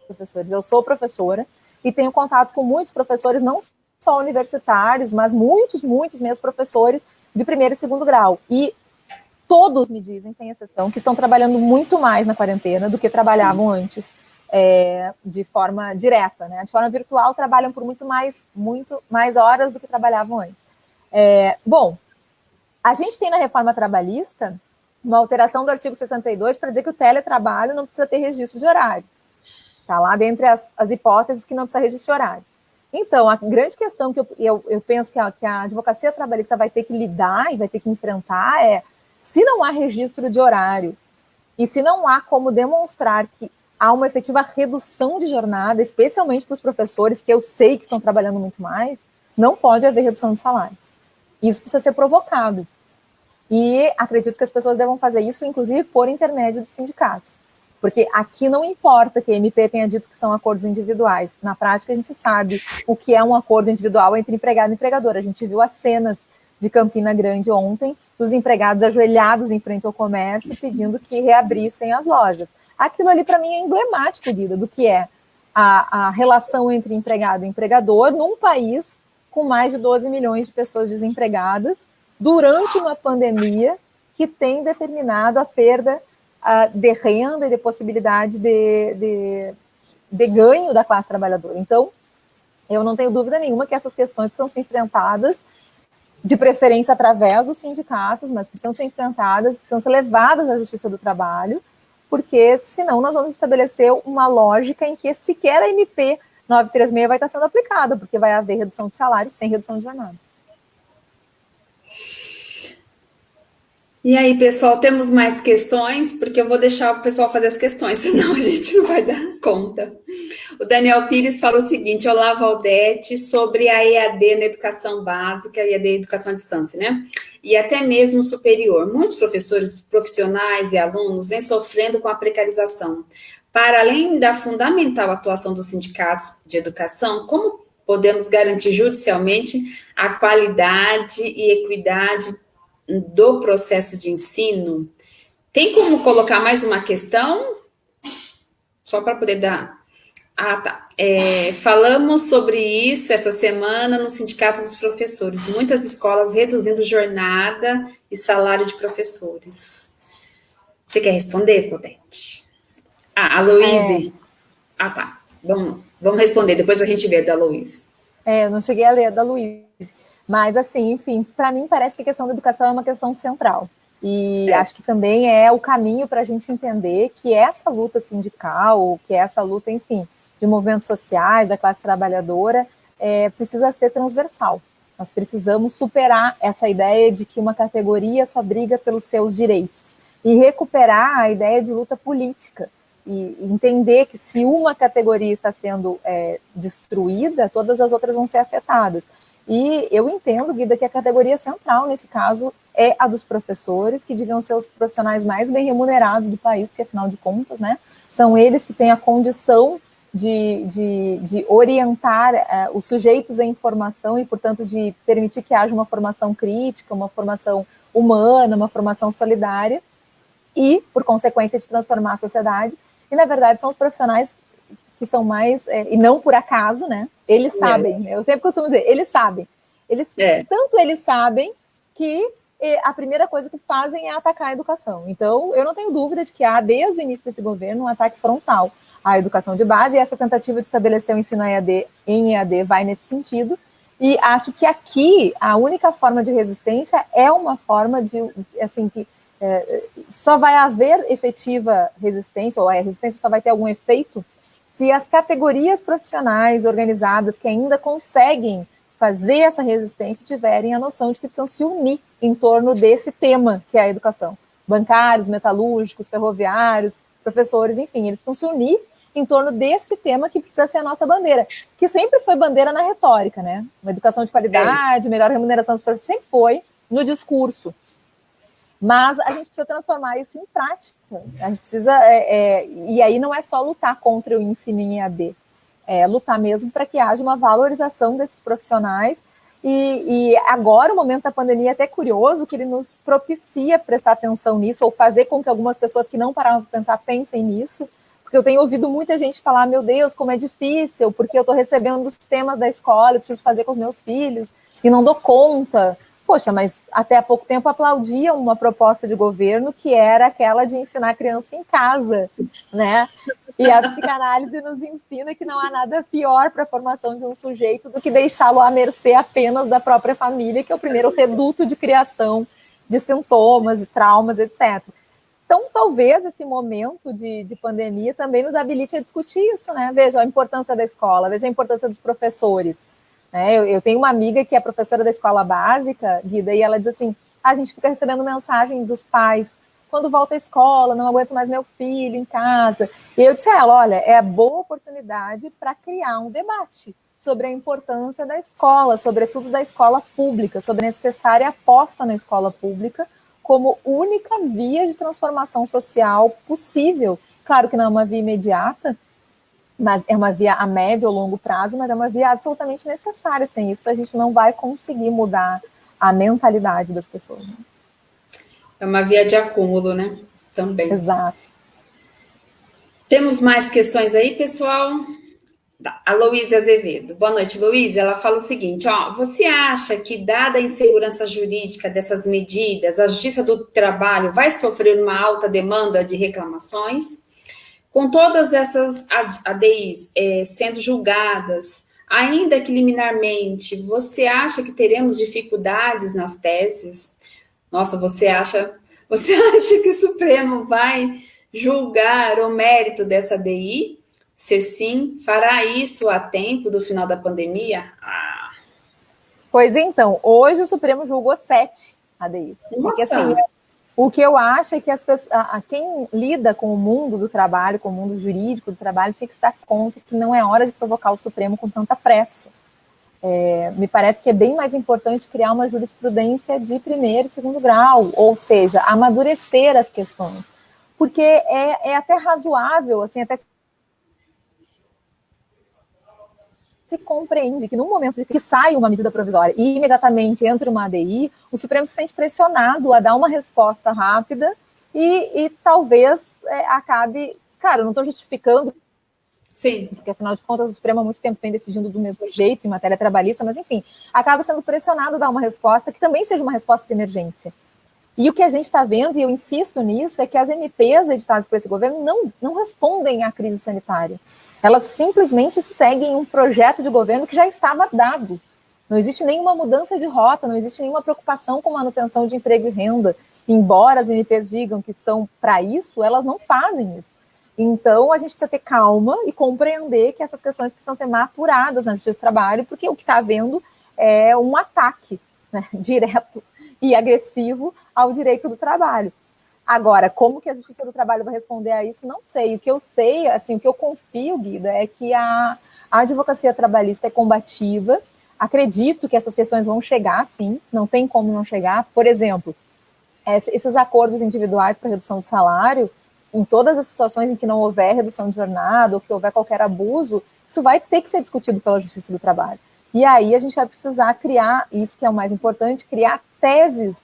Speaker 2: professores, eu sou professora e tenho contato com muitos professores, não só universitários, mas muitos, muitos mesmo professores de primeiro e segundo grau. E todos me dizem, sem exceção, que estão trabalhando muito mais na quarentena do que trabalhavam antes, é, de forma direta, né? De forma virtual, trabalham por muito mais, muito mais horas do que trabalhavam antes. É, bom, a gente tem na reforma trabalhista uma alteração do artigo 62 para dizer que o teletrabalho não precisa ter registro de horário. Está lá dentre as, as, hipóteses que não precisa registro de horário. Então, a grande questão que eu, eu, eu penso que a, que a advocacia trabalhista vai ter que lidar e vai ter que enfrentar é se não há registro de horário e se não há como demonstrar que há uma efetiva redução de jornada, especialmente para os professores, que eu sei que estão trabalhando muito mais, não pode haver redução de salário. Isso precisa ser provocado. E acredito que as pessoas devam fazer isso, inclusive, por intermédio dos sindicatos. Porque aqui não importa que a MP tenha dito que são acordos individuais. Na prática, a gente sabe o que é um acordo individual entre empregado e empregador. A gente viu as cenas de Campina Grande ontem, dos empregados ajoelhados em frente ao comércio, pedindo que reabrissem as lojas. Aquilo ali, para mim, é emblemático, Guida, do que é a, a relação entre empregado e empregador num país com mais de 12 milhões de pessoas desempregadas, durante uma pandemia que tem determinado a perda uh, de renda e de possibilidade de, de, de ganho da classe trabalhadora. Então, eu não tenho dúvida nenhuma que essas questões precisam ser enfrentadas, de preferência através dos sindicatos, mas precisam ser enfrentadas, precisam ser levadas à Justiça do Trabalho, porque senão nós vamos estabelecer uma lógica em que sequer a MP 936 vai estar sendo aplicada, porque vai haver redução de salário sem redução de jornada.
Speaker 1: E aí, pessoal, temos mais questões? Porque eu vou deixar o pessoal fazer as questões, senão a gente não vai dar conta. O Daniel Pires fala o seguinte, olá, Valdete, sobre a EAD na educação básica, EAD educação à distância, né? E até mesmo superior. Muitos professores profissionais e alunos vêm sofrendo com a precarização. Para além da fundamental atuação dos sindicatos de educação, como podemos garantir judicialmente a qualidade e equidade do processo de ensino, tem como colocar mais uma questão? Só para poder dar... Ah, tá. É, falamos sobre isso essa semana no Sindicato dos Professores. Muitas escolas reduzindo jornada e salário de professores. Você quer responder, Claudete? Ah, a Louise. É. Ah, tá. Vamos, vamos responder, depois a gente vê da Louise.
Speaker 2: É, eu não cheguei a ler a da Louise. Mas, assim, enfim, para mim parece que a questão da educação é uma questão central. E é. acho que também é o caminho para a gente entender que essa luta sindical, que essa luta, enfim, de movimentos sociais, da classe trabalhadora, é, precisa ser transversal. Nós precisamos superar essa ideia de que uma categoria só briga pelos seus direitos e recuperar a ideia de luta política e entender que se uma categoria está sendo é, destruída, todas as outras vão ser afetadas. E eu entendo, Guida, que a categoria central, nesse caso, é a dos professores, que deviam ser os profissionais mais bem remunerados do país, porque, afinal de contas, né, são eles que têm a condição de, de, de orientar uh, os sujeitos à informação e, portanto, de permitir que haja uma formação crítica, uma formação humana, uma formação solidária e, por consequência, de transformar a sociedade. E, na verdade, são os profissionais que são mais, é, e não por acaso, né? Eles é. sabem, é. eu sempre costumo dizer, eles sabem. Eles, é. Tanto eles sabem que a primeira coisa que fazem é atacar a educação. Então, eu não tenho dúvida de que há, desde o início desse governo, um ataque frontal à educação de base, e essa tentativa de estabelecer o ensino EAD em EAD vai nesse sentido, e acho que aqui a única forma de resistência é uma forma de, assim, que é, só vai haver efetiva resistência, ou a resistência só vai ter algum efeito se as categorias profissionais organizadas que ainda conseguem fazer essa resistência tiverem a noção de que precisam se unir em torno desse tema que é a educação. Bancários, metalúrgicos, ferroviários, professores, enfim, eles precisam se unir em torno desse tema que precisa ser a nossa bandeira, que sempre foi bandeira na retórica, né? Uma educação de qualidade, melhor remuneração dos professores, sempre foi no discurso. Mas a gente precisa transformar isso em prática. A gente precisa. É, é, e aí não é só lutar contra o ensino em EAD, é lutar mesmo para que haja uma valorização desses profissionais. E, e, agora, o momento da pandemia é até curioso que ele nos propicia prestar atenção nisso, ou fazer com que algumas pessoas que não paravam para pensar pensem nisso, porque eu tenho ouvido muita gente falar, meu Deus, como é difícil, porque eu estou recebendo os temas da escola, eu preciso fazer com os meus filhos, e não dou conta poxa, mas até há pouco tempo aplaudiam uma proposta de governo que era aquela de ensinar a criança em casa, né? E a psicanálise nos ensina que não há nada pior para a formação de um sujeito do que deixá-lo à mercê apenas da própria família, que é o primeiro reduto de criação de sintomas, de traumas, etc. Então, talvez esse momento de, de pandemia também nos habilite a discutir isso, né? Veja a importância da escola, veja a importância dos professores né? Eu, eu, tenho uma amiga que é professora da escola básica, Guida, e ela diz assim, ah, a gente fica recebendo mensagem dos pais, quando volta à escola, não aguento mais meu filho em casa. E eu disse a ela, olha, é boa oportunidade para criar um debate sobre a importância da escola, sobretudo da escola pública, sobre a necessária aposta na escola pública, como única via de transformação social possível. Claro que não é uma via imediata, mas é uma via a médio ou longo prazo, mas é uma via absolutamente necessária. Sem isso, a gente não vai conseguir mudar a mentalidade das pessoas. Né?
Speaker 1: É uma via de acúmulo, né? Também.
Speaker 2: Exato.
Speaker 1: Temos mais questões aí, pessoal? A Luísa Azevedo. Boa noite, Luísa. Ela fala o seguinte, ó, você acha que, dada a insegurança jurídica dessas medidas, a Justiça do Trabalho vai sofrer uma alta demanda de reclamações? Com todas essas ADIs é, sendo julgadas, ainda que liminarmente, você acha que teremos dificuldades nas teses? Nossa, você acha, você acha que o Supremo vai julgar o mérito dessa ADI? Se sim, fará isso a tempo do final da pandemia? Ah.
Speaker 2: Pois então, hoje o Supremo julgou sete ADIs. Nossa. Porque assim, o que eu acho é que as pessoas, a, quem lida com o mundo do trabalho, com o mundo jurídico do trabalho, tinha que se dar conta que não é hora de provocar o Supremo com tanta pressa. É, me parece que é bem mais importante criar uma jurisprudência de primeiro e segundo grau, ou seja, amadurecer as questões. Porque é, é até razoável, assim, até se compreende que no momento que sai uma medida provisória e imediatamente entra uma ADI, o Supremo se sente pressionado a dar uma resposta rápida e, e talvez é, acabe... Cara, eu não estou justificando
Speaker 1: Sim.
Speaker 2: Porque, afinal de contas, o Supremo há muito tempo vem decidindo do mesmo jeito em matéria trabalhista, mas, enfim, acaba sendo pressionado a dar uma resposta que também seja uma resposta de emergência. E o que a gente está vendo, e eu insisto nisso, é que as MPs editadas por esse governo não, não respondem à crise sanitária. Elas simplesmente seguem um projeto de governo que já estava dado. Não existe nenhuma mudança de rota, não existe nenhuma preocupação com manutenção de emprego e renda. Embora as MPs digam que são para isso, elas não fazem isso. Então, a gente precisa ter calma e compreender que essas questões precisam ser maturadas na Justiça do Trabalho, porque o que está havendo é um ataque né, direto e agressivo ao direito do trabalho. Agora, como que a Justiça do Trabalho vai responder a isso, não sei. O que eu sei, assim, o que eu confio, Guida, é que a, a advocacia trabalhista é combativa. Acredito que essas questões vão chegar, sim, não tem como não chegar. Por exemplo, esses acordos individuais para redução de salário, em todas as situações em que não houver redução de jornada ou que houver qualquer abuso, isso vai ter que ser discutido pela Justiça do Trabalho. E aí a gente vai precisar criar, isso que é o mais importante, criar teses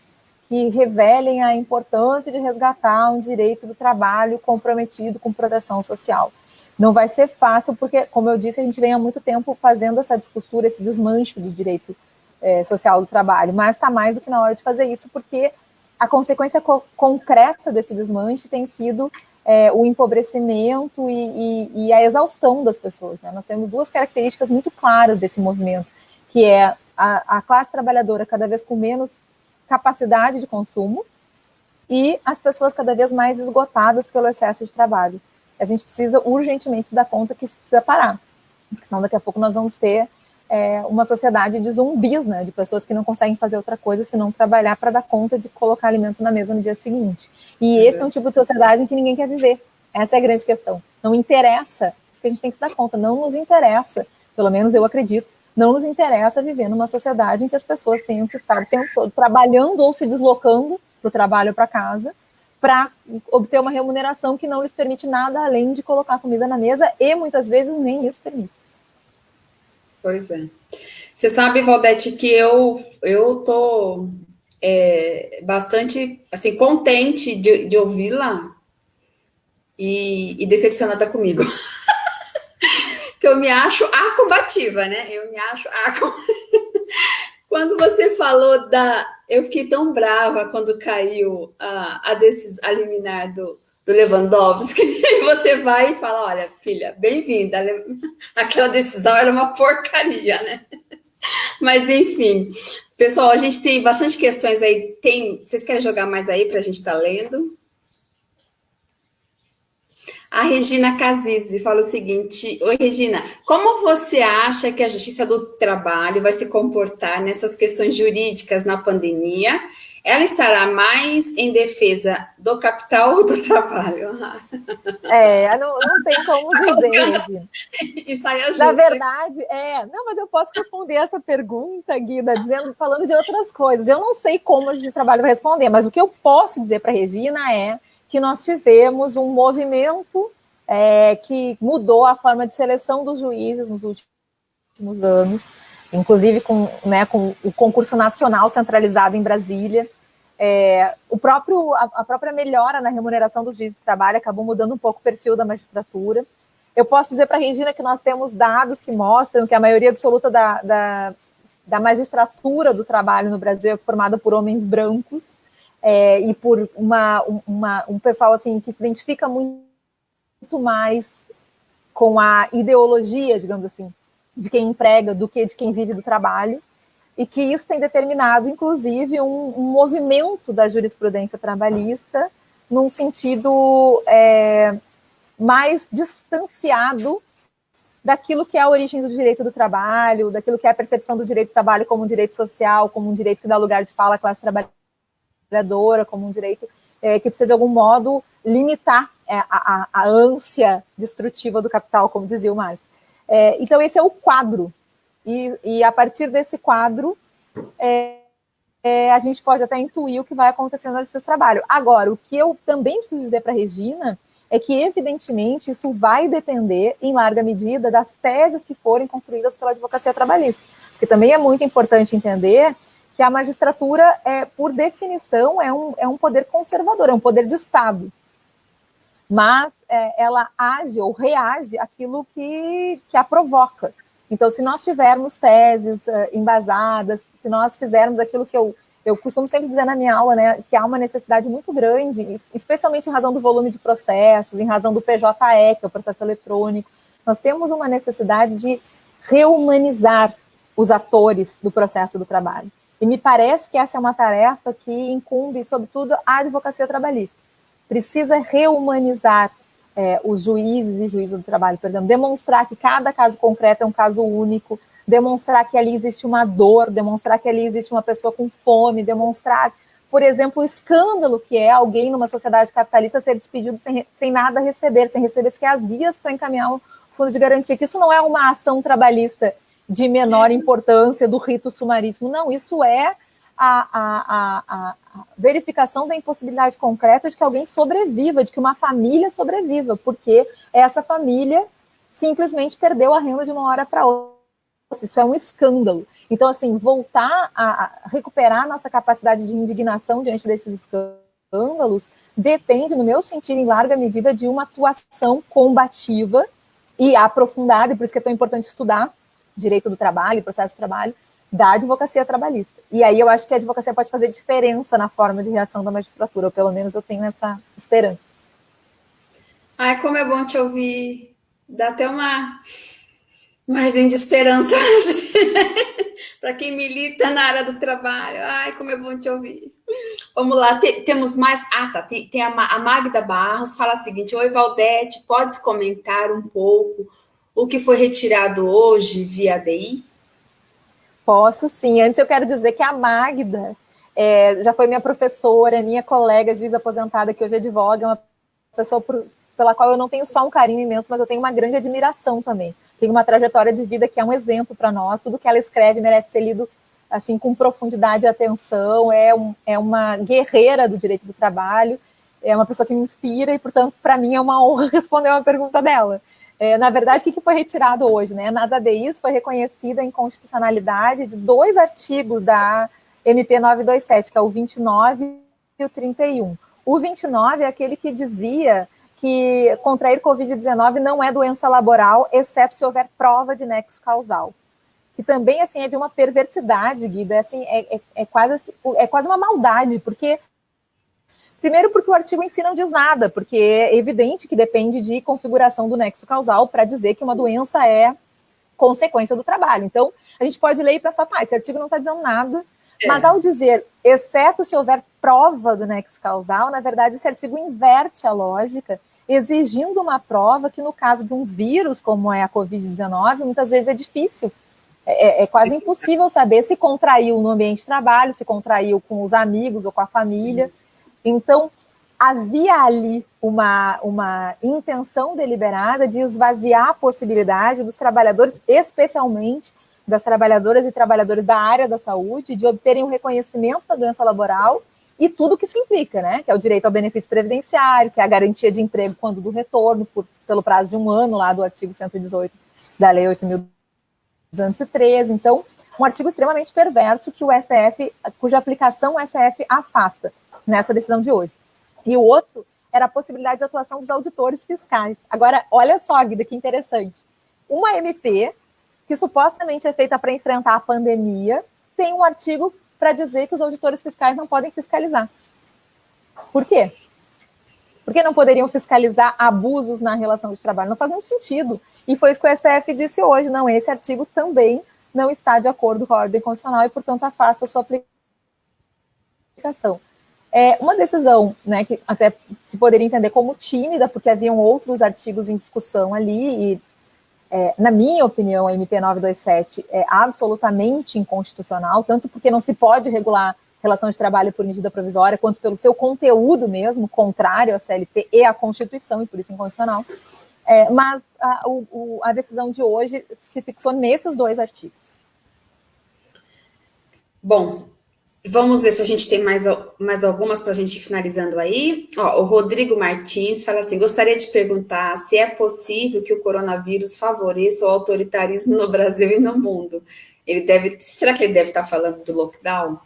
Speaker 2: que revelem a importância de resgatar um direito do trabalho comprometido com proteção social. Não vai ser fácil, porque, como eu disse, a gente vem há muito tempo fazendo essa descostura, esse desmanche do direito é, social do trabalho, mas está mais do que na hora de fazer isso, porque a consequência co concreta desse desmanche tem sido é, o empobrecimento e, e, e, a exaustão das pessoas. Né? Nós temos duas características muito claras desse movimento, que é a, a classe trabalhadora cada vez com menos capacidade de consumo e as pessoas cada vez mais esgotadas pelo excesso de trabalho. A gente precisa urgentemente se dar conta que isso precisa parar, senão daqui a pouco nós vamos ter é, uma sociedade de zumbis, né, de pessoas que não conseguem fazer outra coisa senão trabalhar para dar conta de colocar alimento na mesa no dia seguinte. E esse é um tipo de sociedade em que ninguém quer viver. Essa é a grande questão. Não interessa, isso que a gente tem que se dar conta, não nos interessa, pelo menos eu acredito, não nos interessa viver numa sociedade em que as pessoas tenham que estar o tempo todo trabalhando ou se deslocando para o trabalho ou para casa para obter uma remuneração que não lhes permite nada além de colocar comida na mesa e muitas vezes nem isso permite.
Speaker 1: Pois é. Você sabe, Valdete, que eu eu tô é, bastante assim contente de, de ouvi-la e, e decepcionada comigo. eu me acho a combativa, né? Eu me acho a Quando você falou da... Eu fiquei tão brava quando caiu a, a, decisão, a liminar do, do Lewandowski, e você vai e fala, olha, filha, bem-vinda, aquela decisão era uma porcaria, né? Mas, enfim, pessoal, a gente tem bastante questões aí, tem, vocês querem jogar mais aí para a gente estar tá lendo? A Regina Cazizzi fala o seguinte, Oi, Regina, como você acha que a Justiça do Trabalho vai se comportar nessas questões jurídicas na pandemia? ela estará mais em defesa do capital ou do trabalho?
Speaker 2: É, não, não tem como dizer.
Speaker 1: e saia
Speaker 2: justa. Na verdade, é. Não, mas eu posso responder essa pergunta, Guida, dizendo, falando de outras coisas. Eu não sei como a gente trabalho vai responder, mas o que eu posso dizer para a Regina é que nós tivemos um movimento é, que mudou a forma de seleção dos juízes nos últimos anos, inclusive com, né, com o concurso nacional centralizado em Brasília. É, o próprio, a, a, própria melhora na remuneração dos juízes de trabalho acabou mudando um pouco o perfil da magistratura. Eu posso dizer para a Regina que nós temos dados que mostram que a maioria absoluta da, da, da magistratura do trabalho no Brasil é formada por homens brancos é, e por uma, uma, um pessoal assim que se identifica muito mais com a ideologia, digamos assim, de quem emprega do que de quem vive do trabalho. E que isso tem determinado, inclusive, um, um movimento da jurisprudência trabalhista num sentido é, mais distanciado daquilo que é a origem do direito do trabalho, daquilo que é a percepção do direito do trabalho como um direito social, como um direito que dá lugar de fala à classe trabalhadora, como um direito é, que precisa, de algum modo, limitar é, a, a, ânsia destrutiva do capital, como dizia o Marx. É, então, esse é o quadro e, e a partir desse quadro, é, é, a gente pode até intuir o que vai acontecendo no seu trabalho. Agora, o que eu também preciso dizer para a Regina é que, evidentemente, isso vai depender, em larga medida, das teses que forem construídas pela advocacia trabalhista. Porque também é muito importante entender que a magistratura, é, por definição, é um, é um poder conservador, é um poder de Estado. Mas é, ela age ou reage àquilo que, que a provoca. Então, se nós tivermos teses uh, embasadas, se nós fizermos aquilo que eu, eu costumo sempre dizer na minha aula, né, que há uma necessidade muito grande, especialmente em razão do volume de processos, em razão do PJE, que é o processo eletrônico, nós temos uma necessidade de reumanizar os atores do processo do trabalho. E me parece que essa é uma tarefa que incumbe, sobretudo, a advocacia trabalhista. Precisa reumanizar é, os juízes e juízas do trabalho, por exemplo, demonstrar que cada caso concreto é um caso único, demonstrar que ali existe uma dor, demonstrar que ali existe uma pessoa com fome, demonstrar, por exemplo, o escândalo que é alguém numa sociedade capitalista ser despedido sem, sem nada receber, sem receber sequer as guias para encaminhar o fundo de garantia, que isso não é uma ação trabalhista de menor importância do rito sumaríssimo, não, isso é a, a, a, a, verificação da impossibilidade concreta de que alguém sobreviva, de que uma família sobreviva, porque essa família simplesmente perdeu a renda de uma hora para outra. Isso é um escândalo. Então, assim, voltar a recuperar nossa capacidade de indignação diante desses escândalos depende, no meu sentido, em larga medida, de uma atuação combativa e aprofundada, e por isso que é tão importante estudar direito do trabalho, processo de trabalho, da advocacia trabalhista. E aí eu acho que a advocacia pode fazer diferença na forma de reação da magistratura, ou pelo menos eu tenho essa esperança.
Speaker 1: Ai, como é bom te ouvir. Dá até uma margem de esperança para quem milita na área do trabalho. Ai, como é bom te ouvir. Vamos lá, tem, temos mais. Ah, tá. Tem, tem a, a Magda Barros, fala o seguinte: Oi, Valdete, podes comentar um pouco o que foi retirado hoje via ADI?
Speaker 2: Posso sim. Antes eu quero dizer que a Magda é, já foi minha professora, minha colega juiz aposentada, que hoje advoga, é uma pessoa por, pela qual eu não tenho só um carinho imenso, mas eu tenho uma grande admiração também. Tem uma trajetória de vida que é um exemplo para nós. Tudo que ela escreve merece ser lido assim com profundidade e atenção. É, um, é uma guerreira do direito do trabalho. É uma pessoa que me inspira e, portanto, para mim é uma honra responder uma pergunta dela. É, na verdade, o que foi retirado hoje? Né? Nas ADIs foi reconhecida a inconstitucionalidade de dois artigos da MP 927, que é o 29 e o 31. O 29 é aquele que dizia que contrair Covid-19 não é doença laboral, exceto se houver prova de nexo causal. Que também assim é de uma perversidade, Guida, é, assim, é, é, é quase, é quase uma maldade, porque Primeiro, porque o artigo em si não diz nada, porque é evidente que depende de configuração do nexo causal para dizer que uma doença é consequência do trabalho. Então, a gente pode ler e pensar, tá, esse artigo não está dizendo nada, é. mas ao dizer, exceto se houver prova do nexo causal, na verdade, esse artigo inverte a lógica, exigindo uma prova que, no caso de um vírus, como é a Covid-19, muitas vezes é difícil é, é, quase impossível saber se contraiu no ambiente de trabalho, se contraiu com os amigos ou com a família. Então, havia ali uma, uma intenção deliberada de esvaziar a possibilidade dos trabalhadores, especialmente das trabalhadoras e trabalhadores da área da saúde, de obterem o um reconhecimento da doença laboral e tudo que isso implica, né? Que é o direito ao benefício previdenciário, que é a garantia de emprego quando do retorno, por, pelo prazo de um ano, lá do artigo 118 da Lei 8.213. Então, um artigo extremamente perverso que o STF, cuja aplicação o STF afasta nessa decisão de hoje. E o outro era a possibilidade de atuação dos auditores fiscais. Agora, olha só, Guida, que interessante. Uma MP, que supostamente é feita para enfrentar a pandemia, tem um artigo para dizer que os auditores fiscais não podem fiscalizar. Por quê? Por que não poderiam fiscalizar abusos na relação de trabalho? Não faz nenhum sentido. E foi isso que o STF disse hoje. Não, esse artigo também não está de acordo com a ordem constitucional e, portanto, afasta a sua aplicação. É uma decisão né, que até se poderia entender como tímida, porque haviam outros artigos em discussão ali, e, é, na minha opinião, a MP 927 é absolutamente inconstitucional, tanto porque não se pode regular relação de trabalho por medida provisória, quanto pelo seu conteúdo mesmo, contrário à CLT e à Constituição, e por isso inconstitucional. É, mas a, o, a decisão de hoje se fixou nesses dois artigos.
Speaker 1: Bom, Vamos ver se a gente tem mais, mais algumas para a gente finalizando aí. Ó, o Rodrigo Martins fala assim, gostaria de perguntar se é possível que o coronavírus favoreça o autoritarismo no Brasil e no mundo. Ele deve, será que ele deve estar falando do lockdown?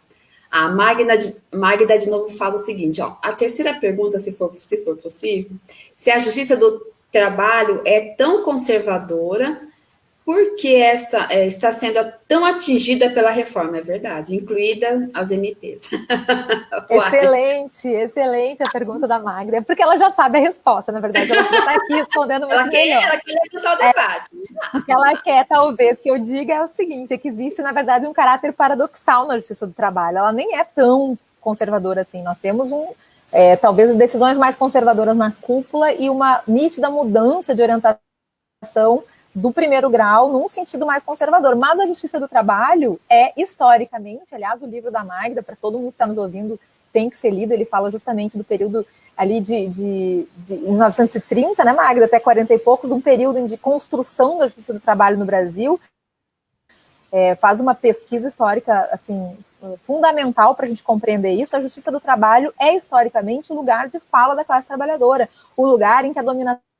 Speaker 1: A Magda de, Magda de novo fala o seguinte, ó, a terceira pergunta, se for, se for possível, se a justiça do trabalho é tão conservadora por que esta é, está sendo tão atingida pela reforma? É verdade, incluída as MPs.
Speaker 2: excelente, excelente a pergunta da Magda, porque ela já sabe a resposta, na verdade, ela está aqui respondendo muito ela quer, melhor. Ela quer levantar o debate. É, o que ela quer, talvez, que eu diga é o seguinte, é que existe, na verdade, um caráter paradoxal na justiça do trabalho, ela nem é tão conservadora assim, nós temos um, é, talvez as decisões mais conservadoras na cúpula e uma nítida mudança de orientação do primeiro grau num sentido mais conservador. Mas a justiça do trabalho é, historicamente, aliás, o livro da Magda, para todo mundo que está nos ouvindo, tem que ser lido, ele fala justamente do período ali de, de, de 1930, né, Magda, até 40 e poucos, um período de construção da justiça do trabalho no Brasil, é, faz uma pesquisa histórica, assim, fundamental para a gente compreender isso, a justiça do trabalho é, historicamente, o lugar de fala da classe trabalhadora, o lugar em que a dominação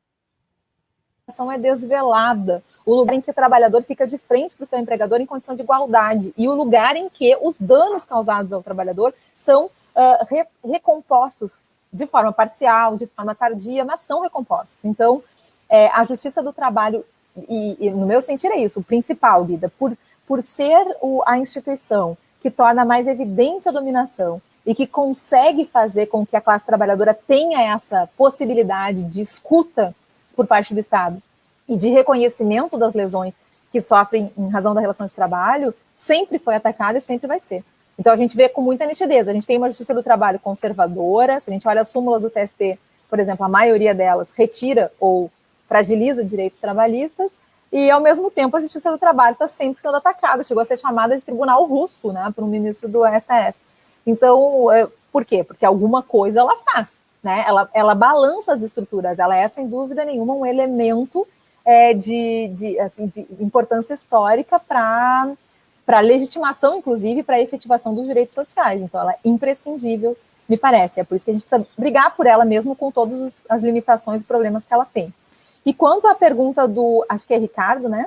Speaker 2: é desvelada, o lugar em que o trabalhador fica de frente para o seu empregador em condição de igualdade, e o lugar em que os danos causados ao trabalhador são uh, re recompostos de forma parcial, de forma tardia, mas são recompostos. Então, é, a justiça do trabalho, e, e, no meu sentir é isso, o principal, Guida, por, por ser o, a instituição que torna mais evidente a dominação e que consegue fazer com que a classe trabalhadora tenha essa possibilidade de escuta por parte do Estado e de reconhecimento das lesões que sofrem em razão da relação de trabalho, sempre foi atacada e sempre vai ser. Então a gente vê com muita nitidez, a gente tem uma justiça do trabalho conservadora, se a gente olha as súmulas do TST, por exemplo, a maioria delas retira ou fragiliza direitos trabalhistas, e ao mesmo tempo a justiça do trabalho está sempre sendo atacada, chegou a ser chamada de tribunal russo, né, por um ministro do STF. Então, é, por quê? Porque alguma coisa ela faz né? Ela, ela balança as estruturas, ela é, sem dúvida nenhuma, um elemento é, de, de, assim, de importância histórica para a legitimação, inclusive, para a efetivação dos direitos sociais. Então, ela é imprescindível, me parece. É por isso que a gente precisa brigar por ela mesmo com todas as limitações e problemas que ela tem. E quanto à pergunta do, acho que é Ricardo, né?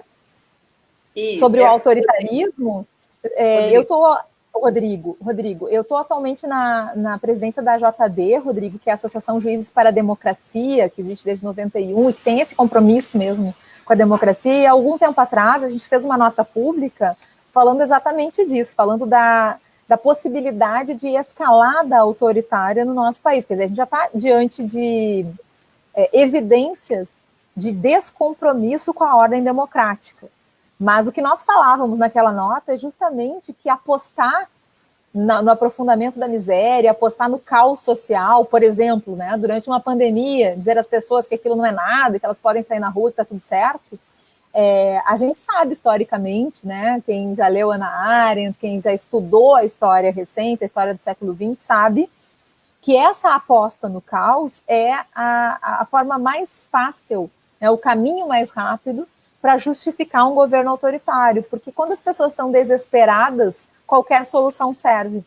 Speaker 2: Isso, Sobre é. o autoritarismo, é, eu estou Rodrigo, Rodrigo, eu estou atualmente na, na presidência da JD, Rodrigo, que é a Associação Juízes para a Democracia, que existe desde 91 e que tem esse compromisso mesmo com a democracia. E algum tempo atrás a gente fez uma nota pública falando exatamente disso, falando da, da possibilidade de escalada autoritária no nosso país. Quer dizer, a gente já está diante de é, evidências de descompromisso com a ordem democrática. Mas o que nós falávamos naquela nota é justamente que apostar no, aprofundamento da miséria, apostar no caos social, por exemplo, né, durante uma pandemia, dizer às pessoas que aquilo não é nada, que elas podem sair na rua e está tudo certo, É, a gente sabe historicamente, né? Quem já leu Ana Arendt, quem já estudou a história recente, a história do século XX, sabe que essa aposta no caos é a, a forma mais fácil, né, o caminho mais rápido para justificar um governo autoritário, porque quando as pessoas estão desesperadas, qualquer solução serve.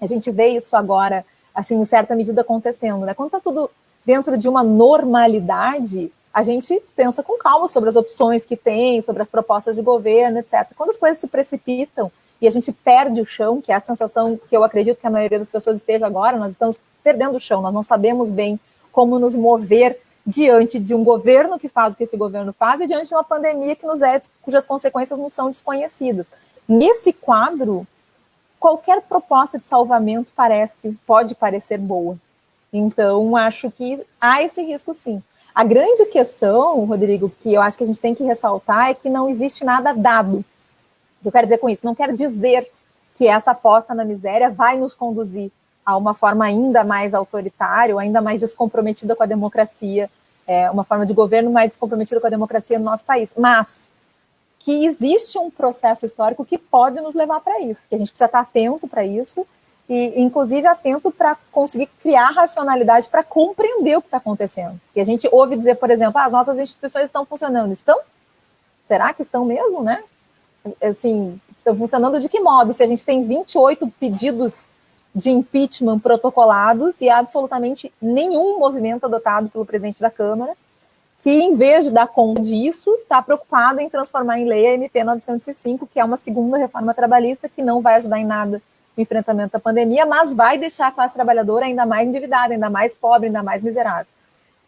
Speaker 2: A gente vê isso agora, assim, em certa medida acontecendo, né? Quando está tudo dentro de uma normalidade, a gente pensa com calma sobre as opções que tem, sobre as propostas de governo, etc. Quando as coisas se precipitam e a gente perde o chão, que é a sensação que eu acredito que a maioria das pessoas esteja agora, nós estamos perdendo o chão, nós não sabemos bem como nos mover diante de um governo que faz o que esse governo faz e diante de uma pandemia que nos é, cujas consequências não são desconhecidas. Nesse quadro, qualquer proposta de salvamento parece, pode parecer boa. Então, acho que há esse risco sim. A grande questão, Rodrigo, que eu acho que a gente tem que ressaltar é que não existe nada dado. O que eu quero dizer com isso? Não quero dizer que essa aposta na miséria vai nos conduzir a uma forma ainda mais autoritária, ainda mais descomprometida com a democracia, é, uma forma de governo mais descomprometida com a democracia no nosso país. Mas que existe um processo histórico que pode nos levar para isso, que a gente precisa estar atento para isso e, inclusive, atento para conseguir criar racionalidade para compreender o que está acontecendo. Que a gente ouve dizer, por exemplo, ah, as nossas instituições estão funcionando. Estão? Será que estão mesmo, né? Assim, estão funcionando de que modo? Se a gente tem 28 pedidos de impeachment protocolados e absolutamente nenhum movimento adotado pelo presidente da Câmara, que, em vez de dar conta disso, está preocupado em transformar em lei a MP 905, que é uma segunda reforma trabalhista que não vai ajudar em nada o enfrentamento da pandemia, mas vai deixar a classe trabalhadora ainda mais endividada, ainda mais pobre, ainda mais miserável.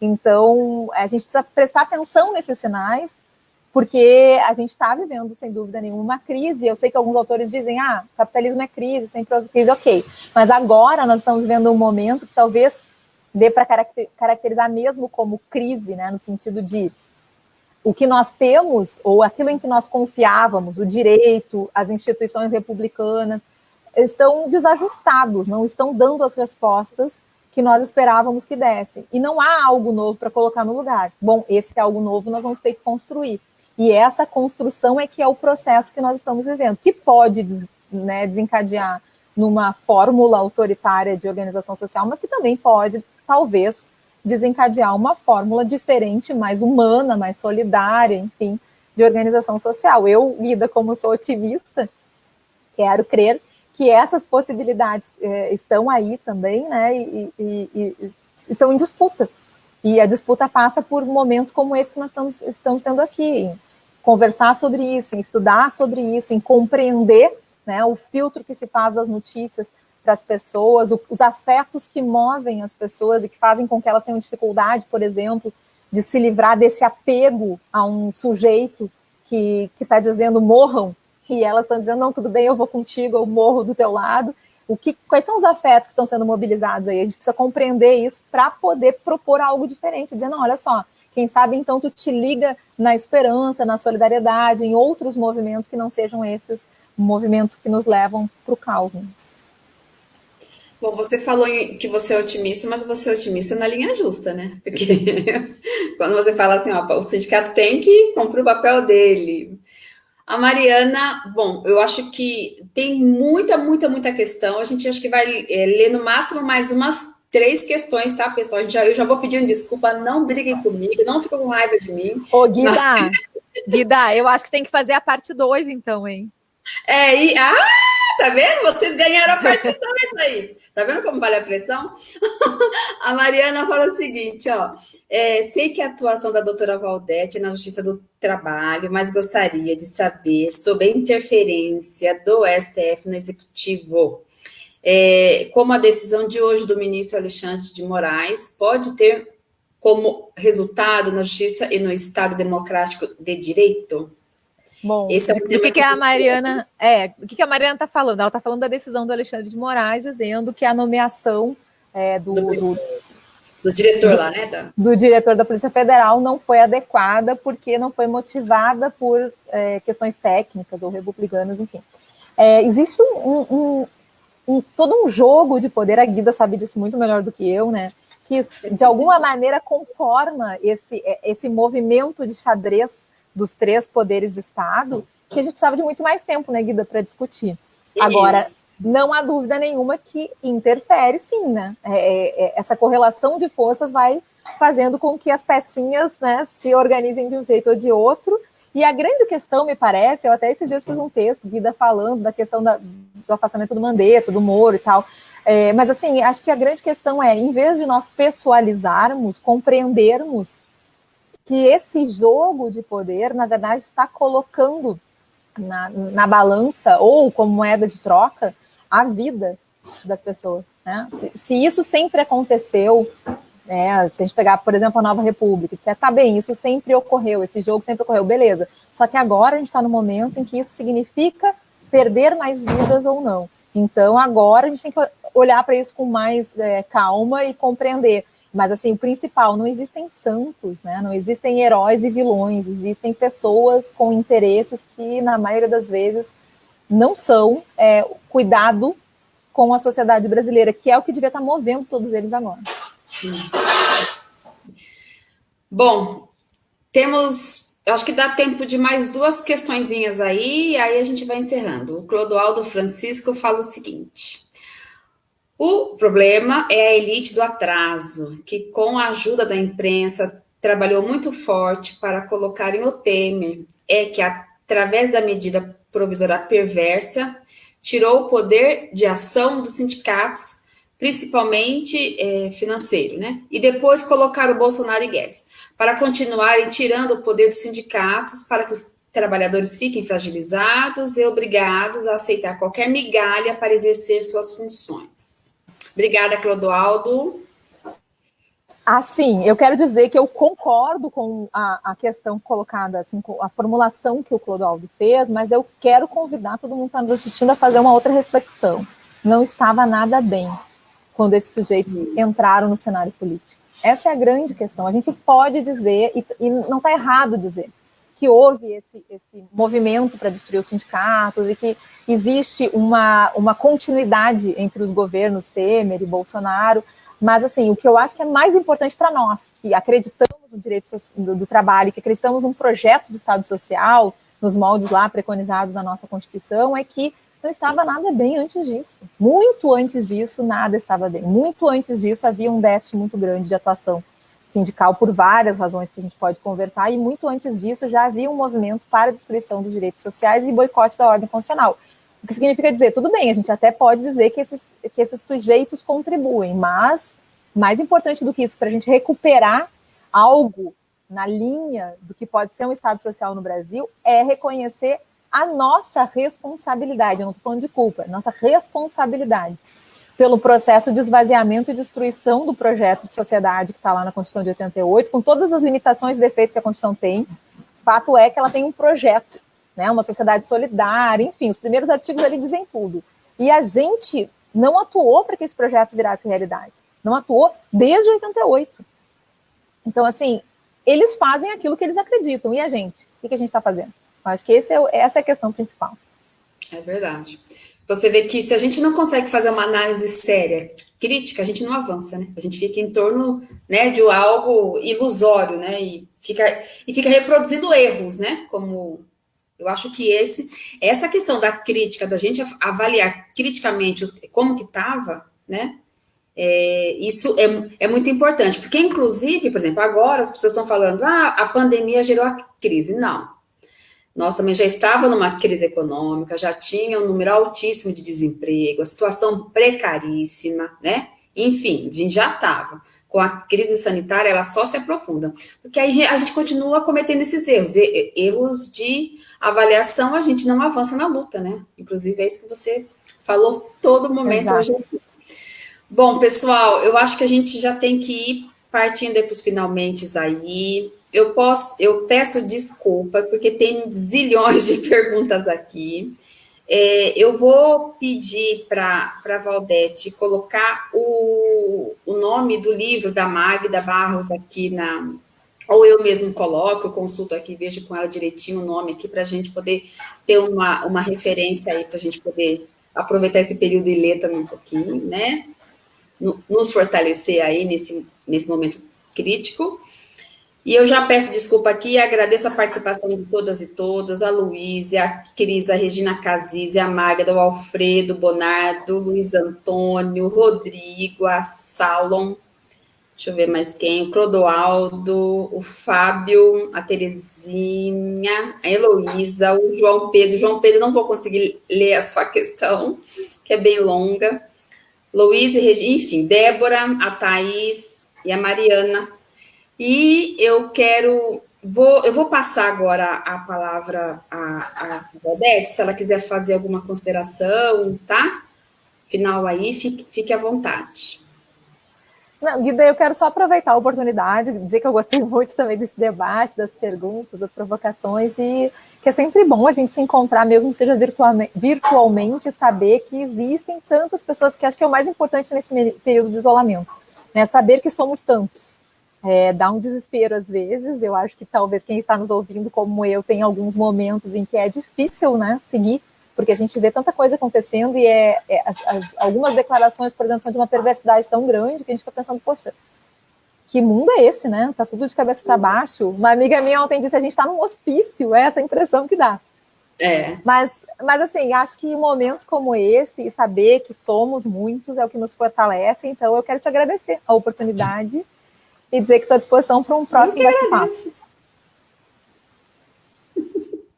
Speaker 2: Então, a gente precisa prestar atenção nesses sinais, porque a gente está vivendo, sem dúvida nenhuma, uma crise. Eu sei que alguns autores dizem, ah, capitalismo é crise, sempre houve crise, ok. Mas agora nós estamos vivendo um momento que talvez dê para caracterizar mesmo como crise, né, no sentido de o que nós temos, ou aquilo em que nós confiávamos, o direito, as instituições republicanas, estão desajustados, não estão dando as respostas que nós esperávamos que dessem. E não há algo novo para colocar no lugar. Bom, esse é algo novo, nós vamos ter que construir. E essa construção é que é o processo que nós estamos vivendo, que pode né, desencadear numa fórmula autoritária de organização social, mas que também pode, talvez, desencadear uma fórmula diferente, mais humana, mais solidária, enfim, de organização social. Eu, Lida, como sou otimista, quero crer que essas possibilidades é, estão aí também, né, e, e, e, estão em disputa. E a disputa passa por momentos como esse que nós estamos, estamos tendo aqui, conversar sobre isso, em estudar sobre isso, em compreender né, o filtro que se faz das notícias para as pessoas, o, os afetos que movem as pessoas e que fazem com que elas tenham dificuldade, por exemplo, de se livrar desse apego a um sujeito que está dizendo morram, e elas estão dizendo, não, tudo bem, eu vou contigo, eu morro do teu lado. O que, quais são os afetos que estão sendo mobilizados aí? A gente precisa compreender isso para poder propor algo diferente, dizer, não, olha só, quem sabe então tu te liga na esperança, na solidariedade, em outros movimentos que não sejam esses movimentos que nos levam para o caos. Né?
Speaker 1: Bom, você falou que você é otimista, mas você é otimista na linha justa, né? Porque quando você fala assim, ó, o sindicato tem que cumprir o papel dele, a Mariana, bom, eu acho que tem muita, muita, muita questão. A gente acho que vai é, ler no máximo mais umas três questões, tá, pessoal? Já, eu já vou pedindo desculpa, não briguem comigo, não fiquem com raiva de mim.
Speaker 2: Ô, Guida, mas... Guida, eu acho que tem que fazer a parte 2, então, hein?
Speaker 1: É, e... Ah! Tá vendo? Vocês ganharam a parte 2 aí. Tá vendo como vale a pressão? a Mariana fala o seguinte, ó. É, sei que a atuação da doutora Valdete é na Justiça do Trabalho, mas gostaria de saber sobre a interferência do STF no Executivo. É, como a decisão de hoje do ministro Alexandre de Moraes pode ter como resultado na Justiça e no Estado Democrático de Direito?
Speaker 2: Bom, Esse é o que, que a Mariana é, o que, que a Mariana está falando? Ela está falando da decisão do Alexandre de Moraes, dizendo que a nomeação é, do, do,
Speaker 1: do, do, diretor lá, né? Da...
Speaker 2: Do diretor da Polícia Federal não foi adequada porque não foi motivada por é, questões técnicas ou republicanas, enfim. É, existe um, um, todo um jogo de poder, a Guida sabe disso muito melhor do que eu, né? Que de alguma maneira conforma esse, é, esse movimento de xadrez dos três poderes de Estado, que a gente precisava de muito mais tempo, né, Guida, para discutir. Agora, não há dúvida nenhuma que interfere, sim, né? É, é, é, essa correlação de forças vai fazendo com que as pecinhas né, se organizem de um jeito ou de outro. E a grande questão, me parece, eu até esses dias fiz um texto, Guida, falando da questão da, do afastamento do Mandetta, do Moro e tal. É, mas, assim, acho que a grande questão é, em vez de nós pessoalizarmos, compreendermos que esse jogo de poder, na verdade, está colocando na, na balança ou como moeda de troca a vida das pessoas. Né? Se, se, isso sempre aconteceu, né, se a gente pegar, por exemplo, a Nova República, disser, tá bem, isso sempre ocorreu, esse jogo sempre ocorreu, beleza. Só que agora a gente está no momento em que isso significa perder mais vidas ou não. Então, agora a gente tem que olhar para isso com mais é, calma e compreender. Mas, assim, o principal, não existem santos, né? Não existem heróis e vilões, existem pessoas com interesses que, na maioria das vezes, não são é, cuidado com a sociedade brasileira, que é o que devia estar movendo todos eles agora.
Speaker 1: Bom, temos, acho que dá tempo de mais duas questõezinhas aí, e aí a gente vai encerrando. O Clodoaldo Francisco fala o seguinte: o problema é a elite do atraso, que com a ajuda da imprensa trabalhou muito forte para colocarem o Temer, é que através da medida provisória perversa, tirou o poder de ação dos sindicatos, principalmente é, financeiro, né? E depois colocaram o Bolsonaro e Guedes, para continuarem tirando o poder dos sindicatos, para que os trabalhadores fiquem fragilizados e obrigados a aceitar qualquer migalha para exercer suas funções. Obrigada, Clodoaldo.
Speaker 2: Assim, eu quero dizer que eu concordo com a, a, questão colocada, assim, com a formulação que o Clodoaldo fez, mas eu quero convidar todo mundo que está nos assistindo a fazer uma outra reflexão. Não estava nada bem quando esses sujeitos entraram no cenário político. Essa é a grande questão. A gente pode dizer, e, e não está errado dizer, que houve esse, esse movimento para destruir os sindicatos e que existe uma, uma continuidade entre os governos Temer e Bolsonaro, mas assim, o que eu acho que é mais importante para nós, que acreditamos no direito do, do, trabalho, que acreditamos num projeto de Estado social, nos moldes lá preconizados na nossa Constituição, é que não estava nada bem antes disso. Muito antes disso, nada estava bem. Muito antes disso, havia um déficit muito grande de atuação sindical por várias razões que a gente pode conversar, e muito antes disso já havia um movimento para destruição dos direitos sociais e boicote da ordem constitucional. O que significa dizer, tudo bem, a gente até pode dizer que esses, que esses sujeitos contribuem, mas mais importante do que isso, para a gente recuperar algo na linha do que pode ser um Estado social no Brasil, é reconhecer a nossa responsabilidade. Eu não estou falando de culpa, é nossa responsabilidade pelo processo de esvaziamento e destruição do projeto de sociedade que está lá na Constituição de 88, com todas as limitações e defeitos que a Constituição tem. Fato é que ela tem um projeto, né, uma sociedade solidária, enfim, os primeiros artigos ali dizem tudo. E a gente não atuou para que esse projeto virasse realidade. Não atuou desde 88. Então, assim, eles fazem aquilo que eles acreditam. E a gente? O que a gente está fazendo? Acho que esse é, essa é a questão principal.
Speaker 1: É verdade você vê que se a gente não consegue fazer uma análise séria, crítica, a gente não avança, né? A gente fica em torno né, de algo ilusório, né? E fica, e fica reproduzindo erros, né? Como eu acho que esse, essa questão da crítica, da gente avaliar criticamente os, como que estava, né? É, isso é, é muito importante, porque inclusive, por exemplo, agora as pessoas estão falando, ah, a pandemia gerou a crise. Não, nós também já estávamos numa crise econômica, já tinha um número altíssimo de desemprego, a situação precaríssima, né? Enfim, a gente já estava. Com a crise sanitária, ela só se aprofunda. Porque aí a gente continua cometendo esses erros. Erros de avaliação, a gente não avança na luta, né? Inclusive, é isso que você falou todo momento Exato. hoje. Bom, pessoal, eu acho que a gente já tem que ir partindo para os finalmente aí eu posso, eu peço desculpa, porque tem zilhões de perguntas aqui. É, eu vou pedir para a Valdete colocar o, o nome do livro da Magda Barros aqui na. Ou eu mesmo coloco, consulto aqui, vejo com ela direitinho o nome aqui, para a gente poder ter uma, uma referência aí, para a gente poder aproveitar esse período e ler também um pouquinho, né? Nos fortalecer aí nesse, nesse momento crítico. E eu já peço desculpa aqui e agradeço a participação de todas e todas, a Luísa, a Cris, a Regina Casis, a Magda, o Alfredo, Bonardo, o Luiz Antônio, o Rodrigo, a Salom, deixa eu ver mais quem, o Clodoaldo, o Fábio, a Terezinha, a Heloísa, o João Pedro. João Pedro, não vou conseguir ler a sua questão, que é bem longa. Luísa, enfim, Débora, a Thaís e a Mariana, e eu quero, vou, eu vou passar agora a palavra à, à se ela quiser fazer alguma consideração, tá? Final aí, fique, fique à vontade.
Speaker 2: Não, Guida, eu quero só aproveitar a oportunidade, dizer que eu gostei muito também desse debate, das perguntas, das provocações, e que é sempre bom a gente se encontrar, mesmo seja virtualmente saber que existem tantas pessoas, que acho que é o mais importante nesse período de isolamento, né? Saber que somos tantos. É, dá um desespero às vezes. Eu acho que talvez quem está nos ouvindo, como eu, tem alguns momentos em que é difícil né, seguir, porque a gente vê tanta coisa acontecendo e é, é as, as, algumas declarações, por exemplo, são de uma perversidade tão grande que a gente fica pensando, poxa, que mundo é esse, né? Tá tudo de cabeça para baixo. Uma amiga minha ontem disse: a gente está num hospício, é essa impressão que dá. É. Mas, mas, assim, acho que momentos como esse, e saber que somos muitos, é o que nos fortalece. Então, eu quero te agradecer a oportunidade e dizer que estou à disposição para um próximo bate-papo.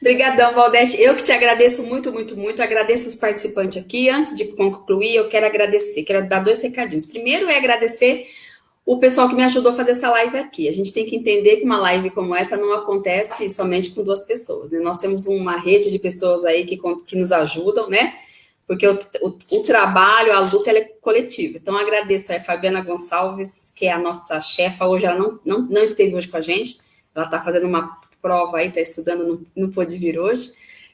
Speaker 1: Obrigadão, Valdete. Eu que te agradeço muito, muito, muito. Agradeço os participantes aqui. Antes de concluir, eu quero agradecer. Quero dar dois recadinhos. Primeiro é agradecer o pessoal que me ajudou a fazer essa live aqui. A gente tem que entender que uma live como essa não acontece somente com duas pessoas. Né? Nós temos uma rede de pessoas aí que, que nos ajudam, né? Porque o, o, o, trabalho, a luta, é coletiva. Então, agradeço a Fabiana Gonçalves, que é a nossa chefa, hoje ela não, não, não esteve hoje com a gente, ela está fazendo uma prova aí, está estudando, não, não pôde vir hoje,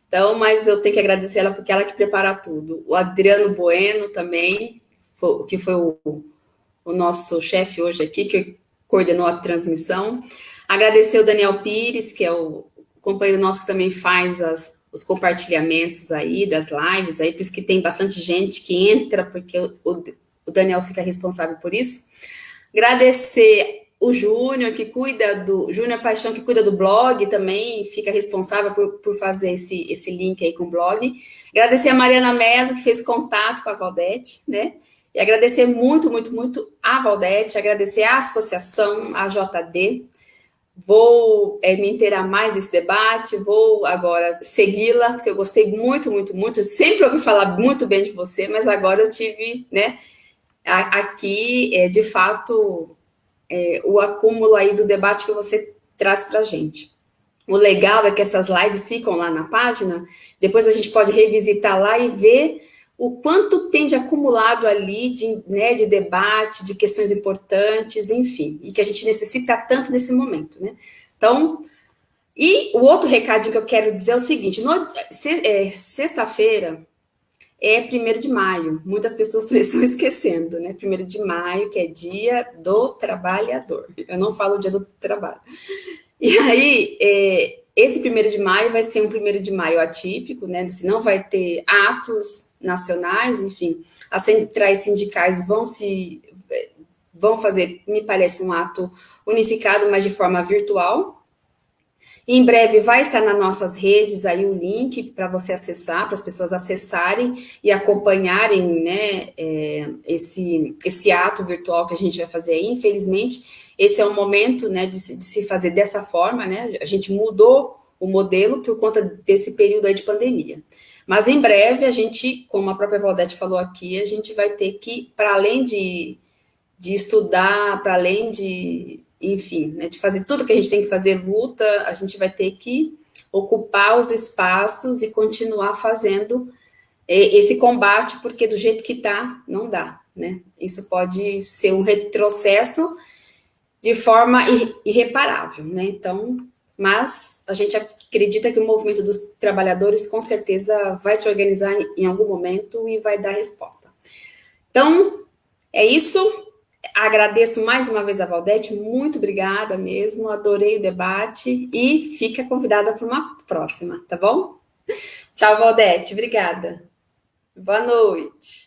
Speaker 1: então, mas eu tenho que agradecer ela, porque ela que prepara tudo. O Adriano Bueno também, foi, que foi o, o nosso chefe hoje aqui, que coordenou a transmissão. Agradecer o Daniel Pires, que é o companheiro nosso que também faz as, os compartilhamentos aí das lives, aí por isso que tem bastante gente que entra, porque o, o Daniel fica responsável por isso. Agradecer o Júnior, que cuida do... Júnior Paixão, que cuida do blog, também fica responsável por, por fazer esse, esse link aí com o blog. Agradecer a Mariana Mello, que fez contato com a Valdete, né? E agradecer muito, muito, muito a Valdete, agradecer a associação, a JD, vou é, me inteirar mais desse debate, vou agora segui-la, porque eu gostei muito, muito, muito, sempre ouvi falar muito bem de você, mas agora eu tive, né, aqui, é, de fato, é, o acúmulo aí do debate que você traz para a gente. O legal é que essas lives ficam lá na página, depois a gente pode revisitar lá e ver o quanto tem de acumulado ali de, né, de debate, de questões importantes, enfim, e que a gente necessita tanto nesse momento, né? Então, e o outro recadinho que eu quero dizer é o seguinte, é, sexta-feira é primeiro de maio, muitas pessoas estão esquecendo, né? Primeiro de maio, que é dia do trabalhador, eu não falo dia do trabalho. E aí, é, esse primeiro de maio vai ser um primeiro de maio atípico, né? Não vai ter atos nacionais, enfim, as centrais sindicais vão se vão fazer, me parece, um ato unificado, mas de forma virtual. Em breve vai estar nas nossas redes aí o link para você acessar, para as pessoas acessarem e acompanharem né, é, esse, esse ato virtual que a gente vai fazer aí. Infelizmente, esse é o momento né, de, de se fazer dessa forma, né? A gente mudou o modelo por conta desse período aí de pandemia. Mas em breve a gente, como a própria Valdete falou aqui, a gente vai ter que, para além de, de estudar, para além de, enfim, né, de fazer tudo que a gente tem que fazer, luta, a gente vai ter que ocupar os espaços e continuar fazendo é, esse combate, porque do jeito que está, não dá, né? Isso pode ser um retrocesso de forma irreparável, né? Então, mas a gente acredita que o movimento dos trabalhadores com certeza vai se organizar em algum momento e vai dar resposta. Então, é isso. Agradeço mais uma vez a Valdete, muito obrigada mesmo, adorei o debate e fica convidada para uma próxima, tá bom? Tchau, Valdete, obrigada. Boa noite.